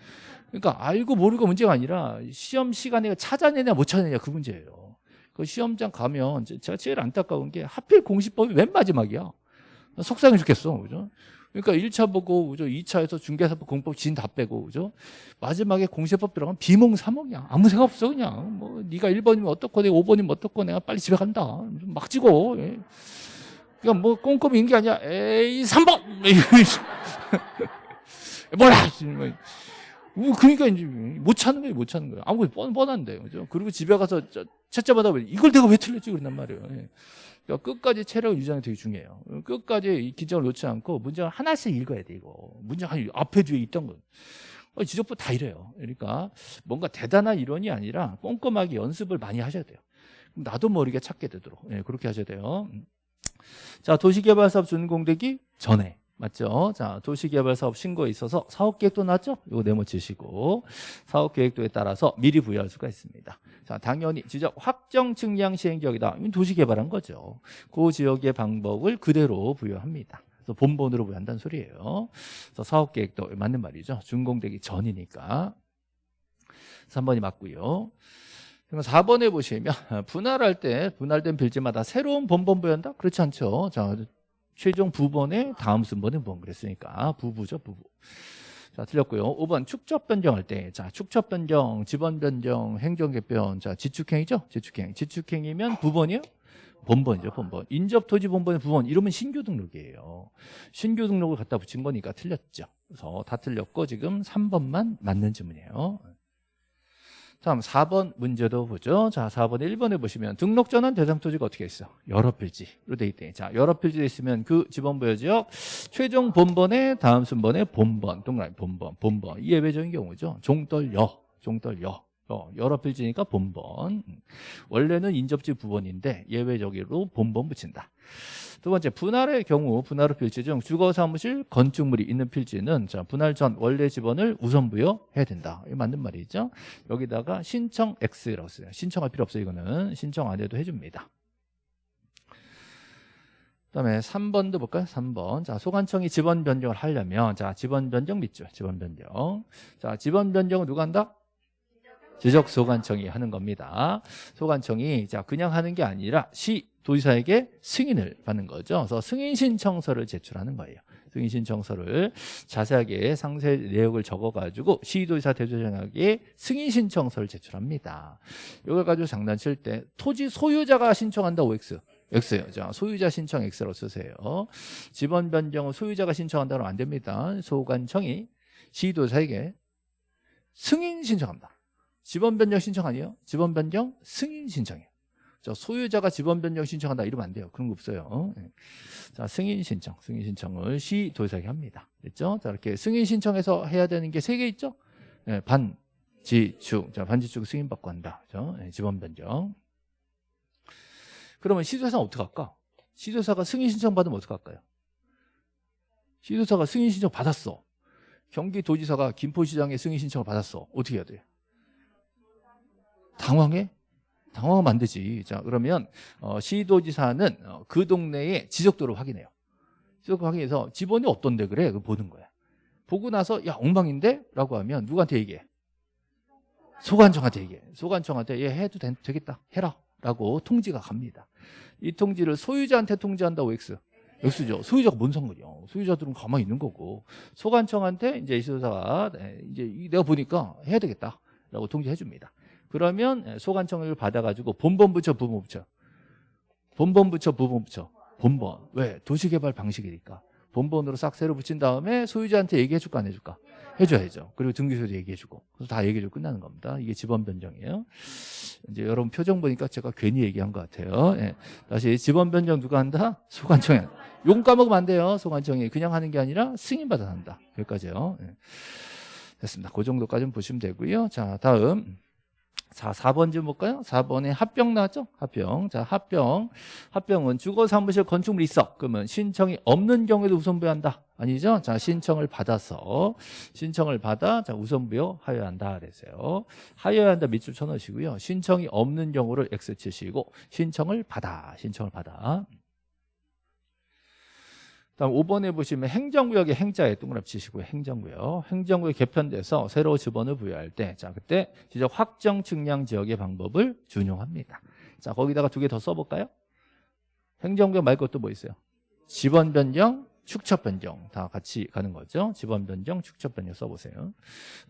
그러니까 알고 모르고 문제가 아니라 시험 시간에 찾아내냐 못 찾아내냐 그 문제예요. 그 시험장 가면 제가 제일 안타까운 게 하필 공시법이 맨 마지막이야. 속상해 죽겠어. 그죠? 그러니까 1차 보고 그죠? 2차에서 중개사법 공법 진 다 빼고 그죠? 마지막에 공시법 들어가면 비몽사몽이야. 아무 생각 없어 그냥. 뭐 네가 1번이면 어떻고 내가 5번이면 어떻고 내가 빨리 집에 간다. 막 찍어. 예. 그러니까 뭐 꼼꼼히 인게 아니야. 에이 3번. 뭐야? 뭐 그러니까 이제 못 찾는 거예요, 못 찾는 거예요. 아무 뻔 뻔한데, 그죠? 그리고 집에 가서 채점하다 이걸 내가 왜 틀렸지 그런단 말이에요. 예. 그러니까 끝까지 체력을 유지하는 게 되게 중요해요. 끝까지 이 기정을 놓지 않고 문제를 하나씩 읽어야 돼 이거. 문제가 앞에 뒤에 있던 거. 어, 지적부 다 이래요. 그러니까 뭔가 대단한 이론이 아니라 꼼꼼하게 연습을 많이 하셔야 돼요. 나도 모르게 찾게 되도록 예, 그렇게 하셔야 돼요. 자 도시개발사업 준공되기 전에 맞죠? 자, 도시개발사업 신고에 있어서 사업계획도 나왔죠? 이거 네모 치시고 사업계획도에 따라서 미리 부여할 수가 있습니다. 자, 당연히 지적 확정 측량 시행지역이다. 이건 도시개발한 거죠. 그 지역의 방법을 그대로 부여합니다. 그래서 본본으로 부여한다는 소리예요. 그래서 사업계획도 맞는 말이죠. 준공되기 전이니까. 3번이 맞고요. 그럼 4번에 보시면 분할할 때 분할된 빌지마다 새로운 본본 부여한다? 그렇지 않죠. 자, 최종 부번의 다음 순번은 뭔 그랬으니까. 부부죠 부부. 자 틀렸고요. 5번 축적 변경할 때 자 축적 변경 지번 변경 행정 개편. 자 지축행이죠? 지축행. 지축행이면 부번이요? 본번이죠 본번. 인접 토지 본번의 부번 이러면 신규 등록이에요. 신규 등록을 갖다 붙인 거니까 틀렸죠. 그래서 다 틀렸고 지금 3번만 맞는 질문이에요 다음 4번 문제도 보죠. 자, 4번 1번에 보시면 등록 전환 대상 토지가 어떻게 있어? 여러 필지로 돼 있대. 자, 여러 필지에 있으면 그 지번부여 지역 최종 본번의 다음 순번의 본번, 동그라미 본번, 본번. 예외적인 경우죠. 종떨여, 종떨여. 어, 여러 필지니까 본번. 원래는 인접지 부번인데 예외적으로 본번 붙인다. 두 번째 분할의 경우 분할의 필지 중 주거 사무실 건축물이 있는 필지는 자, 분할 전 원래 지번을 우선 부여해야 된다. 이 맞는 말이죠. 여기다가 신청 X라고 써요. 신청할 필요 없어요. 이거는 신청 안 해도 해줍니다. 그다음에 3번도 볼까요? 3번. 자, 소관청이 지번 변경을 하려면 자, 지번 변경 믿죠. 지번 변경. 자, 지번 변경은 누가 한다? 지적 소관청이 하는 겁니다. 소관청이 자, 그냥 하는 게 아니라 시 도지사에게 승인을 받는 거죠. 그래서 승인 신청서를 제출하는 거예요. 승인 신청서를 자세하게 상세 내역을 적어가지고 시도지사 대조장에게 승인 신청서를 제출합니다. 이걸 가지고 장난칠 때 토지 소유자가 신청한다 OX. X요. 자, 소유자 신청 X로 쓰세요. 지번 변경은 소유자가 신청한다면 안 됩니다. 소관청이 시도사에게 승인 신청합니다. 지번 변경 신청 아니에요? 지번 변경 승인 신청이에요. 저 소유자가 지번 변경 신청한다 이러면 안 돼요. 그런 거 없어요. 네. 자, 승인 신청, 승인 신청을 시 도지사에게 합니다. 됐죠? 자, 이렇게 승인 신청해서 해야 되는 게 세 개 있죠? 네, 반, 지, 축. 자, 반 지 축 승인 받고 한다. 그죠? 네, 지번 변경. 그러면 시도사는 어떻게 할까? 시도사가 승인 신청 받으면 어떻게 할까요? 시도사가 승인 신청 받았어. 경기도지사가 김포시장에 승인 신청을 받았어. 어떻게 해야 돼? 당황해? 당황하면 안 되지. 자, 그러면 어, 시도지사는 어, 그 동네의 지적도를 확인해요. 지적도 확인해서 지번이 어떤데 그래? 그 보는 거야. 보고 나서 야 엉망인데? 라고 하면 누구한테 얘기해? 소관청한테 얘기해. 소관청한테 얘 해도 되, 겠다 해라. 라고 통지가 갑니다. 이 통지를 소유자한테 통지한다고 X. X죠. 소유자가 뭔 상관이야. 소유자들은 가만히 있는 거고. 소관청한테 이제 시도사가 네, 이제 내가 보니까 해야 되겠다. 라고 통지해 줍니다. 그러면 소관청을 받아가지고 본번 부처 부분 부처 본번 부처 부분 부처 본번. 왜? 도시개발 방식이니까. 본번으로 싹 새로 붙인 다음에 소유자한테 얘기해 줄까 안 해줄까? 해줘야죠 그리고 등기소도 얘기해주고. 그래서 다 얘기해주고 끝나는 겁니다. 이게 지번 변경이에요. 이제 여러분 표정 보니까 제가 괜히 얘기한 것 같아요. 예. 다시 지번 변경 누가 한다? 소관청이 용 까먹으면 안 돼요 소관청이. 그냥 하는 게 아니라 승인받아 한다. 여기까지요. 예. 됐습니다. 그 정도까지는 보시면 되고요. 자, 다음. 자, 4번 좀 볼까요? 4번에 합병 나왔죠? 합병. 자, 합병. 합병은 주거 사무실 건축물 있어. 그러면 신청이 없는 경우에도 우선 부여한다. 아니죠? 자, 신청을 받아서 신청을 받아 자, 우선 부여 하여한다 그랬어요. 하여야 한다 밑줄 쳐 넣으시고요. 신청이 없는 경우를 X 치시고 신청을 받아. 신청을 받아. 다음 5번에 보시면 행정구역의 행자에 동그라미 치시고요. 행정구역. 행정구역 개편돼서 새로 지번을 부여할 때, 자, 그때 지적 확정 측량 지역의 방법을 준용합니다. 자, 거기다가 두 개 더 써볼까요? 행정구역 말고 또뭐 있어요? 지번 변경, 축척 변경 다 같이 가는 거죠. 지번 변경, 축척 변경 써보세요.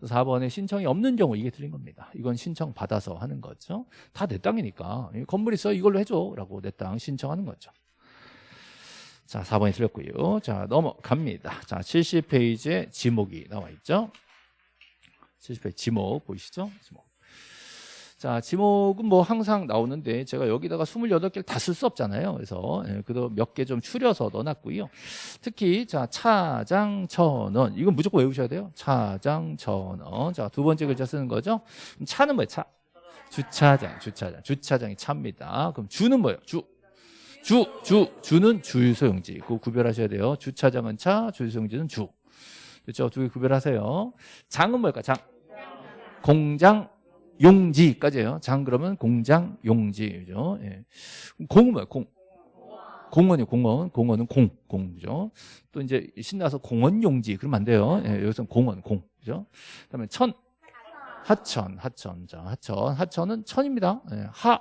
4번에 신청이 없는 경우 이게 틀린 겁니다. 이건 신청 받아서 하는 거죠. 다 내 땅이니까 건물 있어 이걸로 해줘라고 내 땅 신청하는 거죠. 자, 4번이 틀렸고요. 자, 넘어갑니다. 자, 70페이지에 지목이 나와 있죠. 70페이지 지목 보이시죠? 지목. 자, 지목은 뭐 항상 나오는데 제가 여기다가 28개를 다 쓸 수 없잖아요. 그래서 예, 그래도 몇 개 좀 추려서 넣어놨고요. 특히 자, 차장 천원. 이건 무조건 외우셔야 돼요. 차장 천원. 자, 두 번째 글자 쓰는 거죠. 차는 뭐예요? 차. 주차장, 주차장. 주차장이 차입니다. 그럼 주는 뭐예요? 주. 주, 주, 주는 주유소용지. 그거 구별하셔야 돼요. 주차장은 차, 주유소용지는 주. 그렇죠? 두 개 구별하세요. 장은 뭘까? 장. 공장, 용지까지예요. 장 그러면 공장, 용지. 그죠? 예. 공은 뭐야? 공. 공원이요, 공원. 공원은 공, 공죠. 또 이제 신나서 공원 용지. 그러면 안 돼요. 예, 여기서는 공원, 공. 그죠? 그 다음에 천. 하천, 하천. 자, 하천. 하천은 천입니다. 예, 하.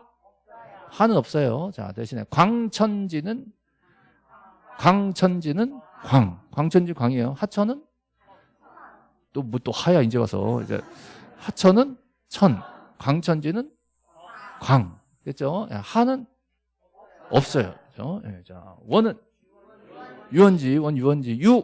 하는 없어요. 자, 대신에 광천지는 광천지는 광. 광천지 광이에요. 하천은 또 뭐 또 하야 이제 와서 이제 하천은 천. 광천지는 광. 됐죠? 예, 하는 없어요. 그죠? 예, 자, 원은 유원지, 원 유원지, 유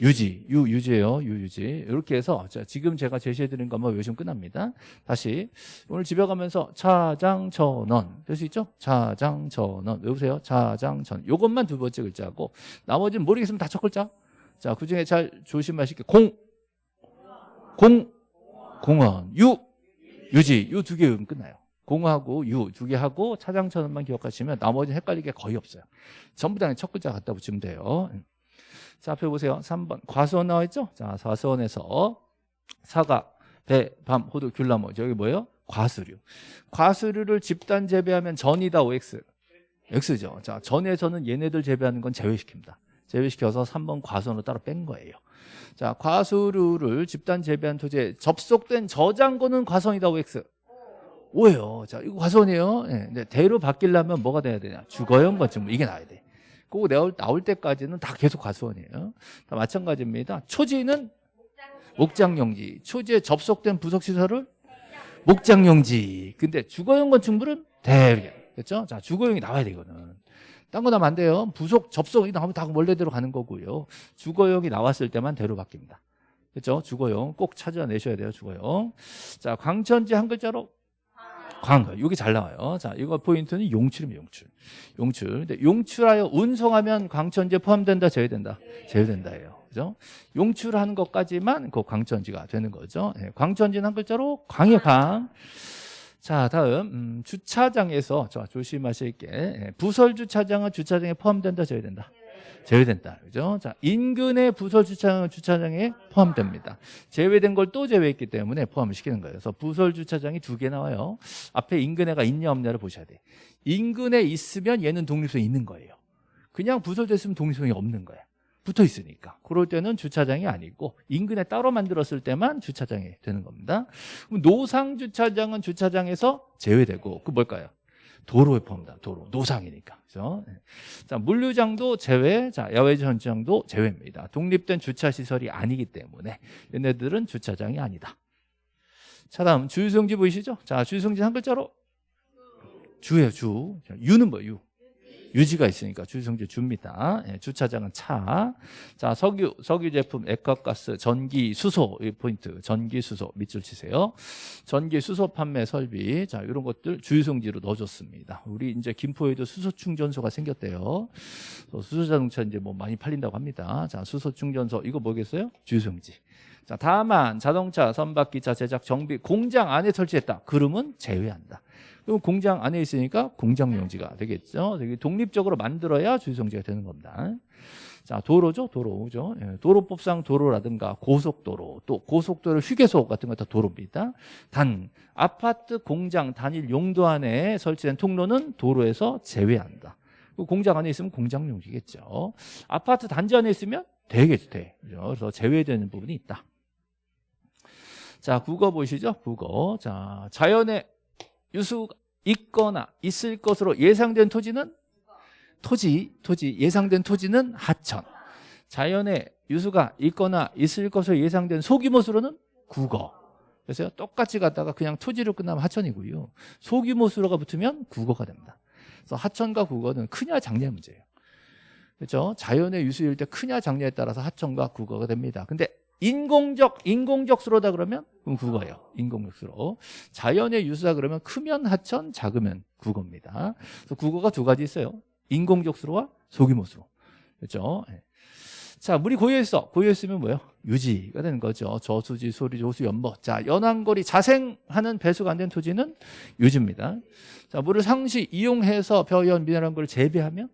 유지, 유, 유지예요. 유, 유지. 이렇게 해서 자, 지금 제가 제시해드린 것만 외우시면 끝납니다. 다시 오늘 집에 가면서 차장천원 될 수 있죠? 차장천원 외우세요. 차장천 요것만 두 번째 글자고 나머지는 모르겠으면 다 첫 글자. 자, 그중에 잘 조심하실게요. 공, 공, 공원, 유, 유지 요두개 외우면 끝나요. 공하고 유 두 개 하고 차장천원만 기억하시면 나머지 는 헷갈릴 게 거의 없어요. 전부 다 첫 글자 갖다 붙이면 돼요. 자, 앞에 보세요. 3번. 과수원 나와 있죠? 자, 과수원에서 사과, 배, 밤, 호두, 귤나무. 저기 뭐예요? 과수류. 과수류를 집단 재배하면 전이다, OX. X죠. 자, 전에서는 얘네들 재배하는 건 제외시킵니다. 제외시켜서 3번 과수원으로 따로 뺀 거예요. 자, 과수류를 집단 재배한 토지에 접속된 저장고는 과수원이다, OX. 오예요. 자, 이거 과수원이에요. 네, 대로 바뀌려면 뭐가 돼야 되냐? 주거용 건축물. 이게 나와야 돼. 그거 나올, 나올 때까지는 다 계속 과수원이에요. 다 마찬가지입니다. 초지는 목장용지. 초지에 접속된 부속시설을 목장용지. 근데 주거용 건축물은 대략. 그렇죠? 자, 주거용이 나와야 되거든. 딴 거 나면 안 돼요. 부속, 접속이 나오면 다 원래대로 가는 거고요. 주거용이 나왔을 때만 대로 바뀝니다. 그렇죠? 주거용 꼭 찾아내셔야 돼요. 주거용. 자, 광천지 한 글자로 광. 이게 잘 나와요. 자, 이거 포인트는 용출입니다. 용출. 용출. 근데 용출하여 운송하면 광천지에 포함된다, 제외된다. 제외된다예요. 그죠? 용출하는 것까지만 그 광천지가 되는 거죠. 네, 광천지는 한 글자로 광의 광. 자, 다음 음, 주차장에서 자, 조심하실 게 예, 부설 주차장은 주차장에 포함된다, 제외된다. 제외된다. 그죠? 자, 인근의 부설 주차장은 주차장에 포함됩니다. 제외된 걸 또 제외했기 때문에 포함을 시키는 거예요. 그래서 부설 주차장이 두 개 나와요. 앞에 인근에가 있냐 없냐를 보셔야 돼. 인근에 있으면 얘는 독립성이 있는 거예요. 그냥 부설됐으면 독립성이 없는 거야. 붙어 있으니까. 그럴 때는 주차장이 아니고 인근에 따로 만들었을 때만 주차장이 되는 겁니다. 노상 주차장은 주차장에서 제외되고 그 뭘까요? 도로에 포함다. 도로. 노상이니까. 그죠? 네. 자, 물류장도 제외, 자, 야외 전장도 제외입니다. 독립된 주차 시설이 아니기 때문에 얘네들은 주차장이 아니다. 자, 다음 주유성지 보이시죠? 자, 주유성지 한 글자로 주예요, 주. 자, 유는 뭐예요? 유. 유지가 있으니까 주유성질 줍니다. 예, 주차장은 차. 자, 석유, 석유 제품, 액화가스, 전기, 수소, 이 포인트. 전기, 수소 밑줄 치세요. 전기, 수소 판매 설비. 자, 이런 것들 주유성지로 넣어줬습니다. 우리 이제 김포에도 수소 충전소가 생겼대요. 수소 자동차 이제 뭐 많이 팔린다고 합니다. 자, 수소 충전소 이거 뭐겠어요? 주유성지. 자, 다만 자동차, 선박기차 제작, 정비, 공장 안에 설치했다. 그러면 제외한다. 그럼 공장 안에 있으니까 공장용지가 되겠죠. 되게 독립적으로 만들어야 주유성지가 되는 겁니다. 자, 도로죠, 도로죠. 예, 도로법상 도로라든가 고속도로, 또 고속도로 휴게소 같은 거 다 도로입니다. 단 아파트 공장 단일 용도 안에 설치된 통로는 도로에서 제외한다. 그 공장 안에 있으면 공장용지겠죠. 아파트 단지 안에 있으면 되겠죠, 돼. 그래서 제외되는 부분이 있다. 자, 국어 보시죠, 국어. 자, 자연의 유수가 있거나 있을 것으로 예상된 토지는 토지, 토지, 예상된 토지는 하천. 자연의 유수가 있거나 있을 것으로 예상된 소규모 수로는 국어. 그래서 똑같이 갔다가 그냥 토지로 끝나면 하천이고요. 소규모 수로가 붙으면 국어가 됩니다. 그래서 하천과 국어는 크냐 작냐의 문제예요. 그렇죠? 자연의 유수일 때 크냐 작냐에 따라서 하천과 국어가 됩니다. 근데 인공적 인공적 수로다 그러면 그럼 국어예요. 인공적 수로. 자연의 유수다 그러면 크면 하천, 작으면 국어입니다. 그래서 국어가 두 가지 있어요. 인공적 수로와 소규모 수로. 그렇죠? 예. 자, 물이 고여있어. 고여있으면 뭐예요? 유지가 되는 거죠. 저수지, 소리, 조수, 연보. 자, 연안거리 자생하는 배수가 안 된 토지는 유지입니다. 자, 물을 상시 이용해서 벼연 미네랄 걸 재배하면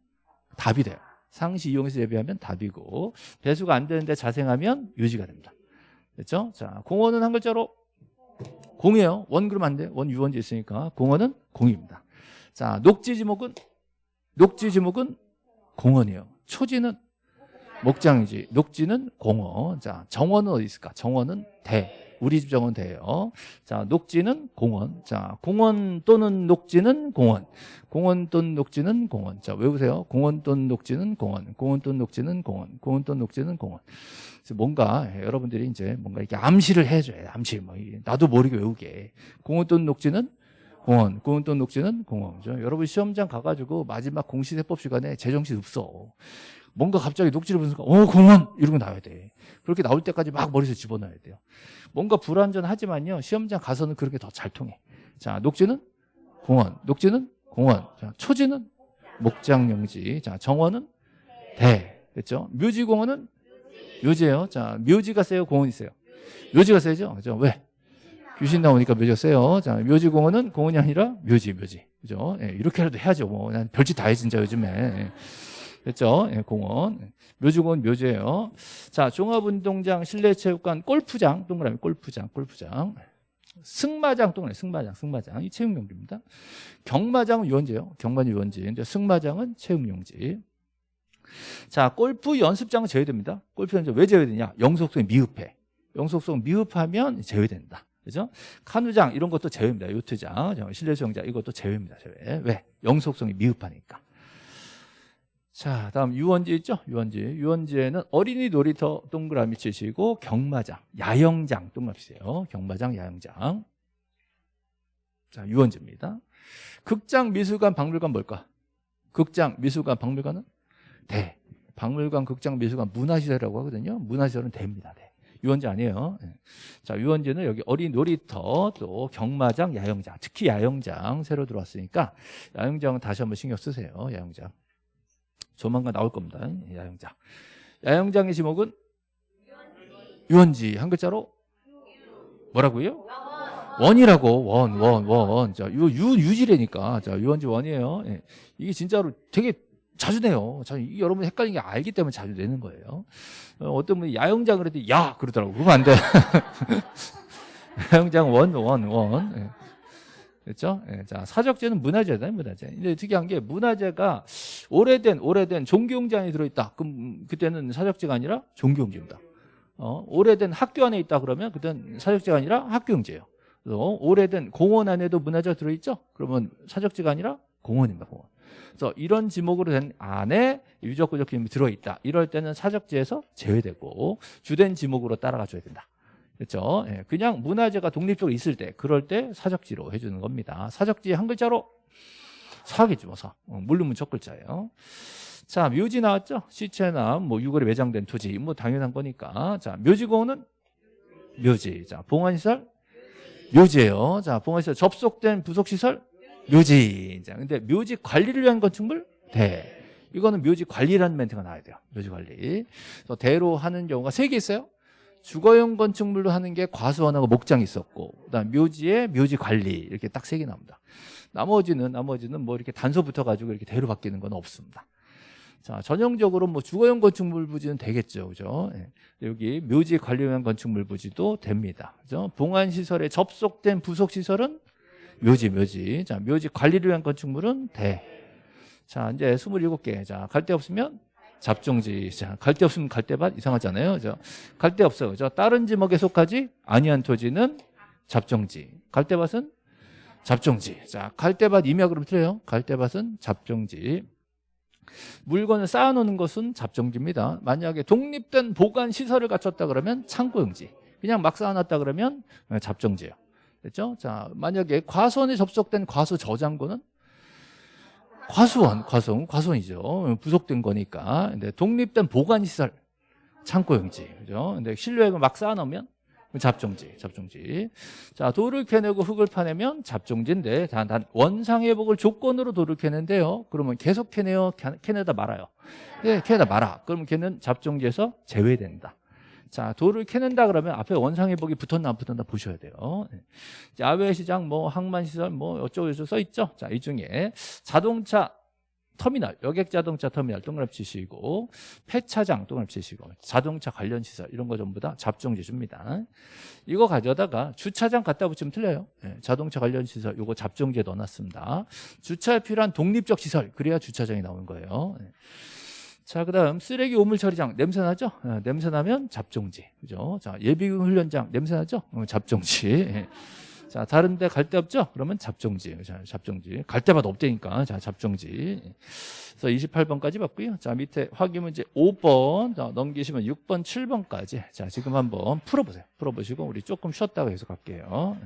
답이 돼요. 상시 이용해서 재배하면 답이고 배수가 안 되는데 자생하면 유지가 됩니다. 됐죠? 자, 공원은 한 글자로 공이에요. 원 그러면 안 돼. 원 유원지 있으니까 공원은 공입니다. 자, 녹지 지목은 녹지 지목은 공원이에요. 초지는 목장이지. 녹지는 공원. 자, 정원은 어디 있을까? 정원은 대. 우리 집 정원 대예요. 자, 녹지는 공원. 자, 공원 또는 녹지는 공원. 공원 또는 녹지는 공원. 자, 외우세요. 공원 또는 녹지는 공원. 공원 또는 녹지는 공원. 공원 또는 녹지는 공원. 그래서 뭔가 여러분들이 이제 뭔가 이렇게 암시를 해줘요. 암시. 뭐 나도 모르게 외우게. 공원 또는 녹지는 공원, 공원 또는 녹지는 공원. 그죠? 여러분 시험장 가가지고 마지막 공시세법 시간에 제정신 없어. 뭔가 갑자기 녹지를 순간 어 공원 이러고 나와야 돼. 그렇게 나올 때까지 막 머리에서 집어넣어야 돼요. 뭔가 불안전하지만요 시험장 가서는 그렇게 더 잘 통해. 자 녹지는 공원 녹지는 공원. 자, 초지는 목장용지. 자 정원은 대. 그렇죠? 묘지공원은 묘지예요. 자 묘지가 세요? 공원이 세요? 묘지가 세죠? 그죠? 왜? 귀신 나오니까 묘지가 세요. 자 묘지공원은 공원이 아니라 묘지 묘지. 그죠? 예, 이렇게라도 해야죠 뭐 난 별짓 다 해 진짜 요즘에. 예. 됐죠? 예, 공원. 묘지공원 묘지예요. 자, 종합운동장, 실내체육관, 골프장, 동그라미 골프장, 골프장. 승마장, 동그라미 승마장, 승마장. 이 체육용지입니다. 경마장은 유원지예요. 경마는 유원지. 근데 승마장은 체육용지. 자, 골프 연습장은 제외됩니다. 골프 연습장 왜 제외되냐? 영속성이 미흡해. 영속성 미흡하면 제외된다. 그죠? 카누장 이런 것도 제외입니다. 요트장, 실내 수영장 이것도 제외입니다. 제외. 왜? 영속성이 미흡하니까. 자, 다음 유원지 있죠? 유원지. 유원지에는 어린이 놀이터 동그라미 치시고 경마장, 야영장 동그라미 치세요. 경마장, 야영장. 자, 유원지입니다. 극장, 미술관, 박물관 뭘까? 극장, 미술관, 박물관은 대. 박물관, 극장, 미술관, 문화시설이라고 하거든요. 문화시설은 대입니다. 대. 유원지 아니에요. 네. 자, 유원지는 여기 어린 놀이터, 또 경마장, 야영장, 특히 야영장 새로 들어왔으니까 야영장은 다시 한번 신경 쓰세요. 야영장. 조만간 나올 겁니다. 야영장. 야영장의 지목은 유원지 한 글자로 뭐라고요? 원이라고 원 원 원. 자, 유, 유 유지래니까 자 유원지 원이에요. 예. 이게 진짜로 되게 자주 내요. 자, 여러분 헷갈리는 게 알기 때문에 자주 내는 거예요. 어떤 분이 야영장 그랬더니 야 그러더라고. 그러면 안 돼. 야영장 원 원 원. 예. 그렇죠? 예, 자, 사적재는 문화재다, 문화재. 근데 특이한 게 문화재가 오래된 오래된 안에 들어있다. 그럼 그때는 사적재가 아니라 종교용지입니다. 어, 오래된 학교 안에 있다 그러면 그때는 사적재가 아니라 학교용지예요. 그래서 오래된 공원 안에도 문화재가 들어있죠? 그러면 사적재가 아니라 공원입니다, 공원. 그래서 이런 지목으로 된 안에 유적구적 기능이 들어있다. 이럴 때는 사적지에서 제외되고 주된 지목으로 따라가 줘야 된다. 그렇죠? 예, 그냥 문화재가 독립적으로 있을 때 그럴 때 사적지로 해주는 겁니다. 사적지 한 글자로 사겠지 뭐 사. 어, 물르면 첫 글자예요. 자, 묘지 나왔죠? 시체나 뭐 유골에 매장된 토지, 뭐 당연한 거니까. 자, 묘지공원은 묘지. 자, 봉안시설 묘지예요. 자, 봉안시설 접속된 부속시설 묘지. 자, 근데 묘지 관리를 위한 건축물 대. 이거는 묘지 관리라는 멘트가 나와야 돼요. 묘지 관리. 그래서 대로 하는 경우가 세 개 있어요. 주거용 건축물로 하는 게 과수원하고 목장이 있었고, 그다음 묘지에 묘지 관리 이렇게 딱 세 개 나옵니다. 나머지는 나머지는 뭐 이렇게 단서 붙어 가지고 이렇게 대로 바뀌는 건 없습니다. 자, 전형적으로 뭐 주거용 건축물 부지는 되겠죠. 그죠? 예. 여기 묘지 관리용 건축물 부지도 됩니다. 그죠? 봉안 시설에 접속된 부속 시설은 묘지, 묘지. 자, 묘지 관리를 위한 건축물은 대. 자, 이제 27개. 자, 갈 데 없으면 잡종지. 자, 갈데 없으면 갈대밭 이상하잖아요. 그죠? 갈 데 없어요. 그죠? 다른 지목에 속하지 아니한 토지는 잡종지. 갈대밭은 잡종지. 자, 갈대밭 임야 그럼 틀려요. 갈대밭은 잡종지. 물건을 쌓아놓는 것은 잡종지입니다. 만약에 독립된 보관 시설을 갖췄다 그러면 창고용지. 그냥 막 쌓아놨다 그러면 잡종지예요. 됐죠? 자, 만약에 과수원에 접속된 과수 저장고는 과수원, 과수원, 과수원이죠. 부속된 거니까. 근데 독립된 보관 시설 창고용지. 그죠? 근데 실내에 막 쌓아놓으면 잡종지, 잡종지. 자, 돌을 캐내고 흙을 파내면 잡종지인데 단, 단 원상회복을 조건으로 돌을 캐는데요. 그러면 계속 캐내요, 캐- 캐내다 말아요. 네, 캐내다 말아. 그러면 걔는 잡종지에서 제외된다. 자, 돌을 캐낸다 그러면 앞에 원상회복이 붙었나 안 붙었나 보셔야 돼요. 네. 야외시장, 뭐 항만시설, 뭐 어쩌고 저쩌고 써 있죠. 자, 이 중에 자동차 터미널, 여객 자동차 터미널 동그라미 치시고 폐차장 동그라미 치시고 자동차 관련 시설 이런 거 전부 다 잡종지 줍니다. 이거 가져다가 주차장 갖다 붙이면 틀려요. 예, 자동차 관련 시설 요거 잡종지에 넣어놨습니다. 주차에 필요한 독립적 시설 그래야 주차장이 나오는 거예요. 예. 자, 그다음 쓰레기 오물 처리장 냄새 나죠? 예, 냄새 나면 잡종지, 그죠? 자, 예비군 훈련장 냄새 나죠? 어, 잡종지. 예. 자, 다른 데 갈 데 없죠? 그러면 잡종지, 자, 잡종지. 갈 데마다 없다니까, 자, 잡종지. 그래서 28번까지 봤고요. 자, 밑에 확인 문제 5번 자, 넘기시면 6번, 7번까지. 자, 지금 한번 풀어 보세요. 풀어 보시고 우리 조금 쉬었다가 계속 갈게요.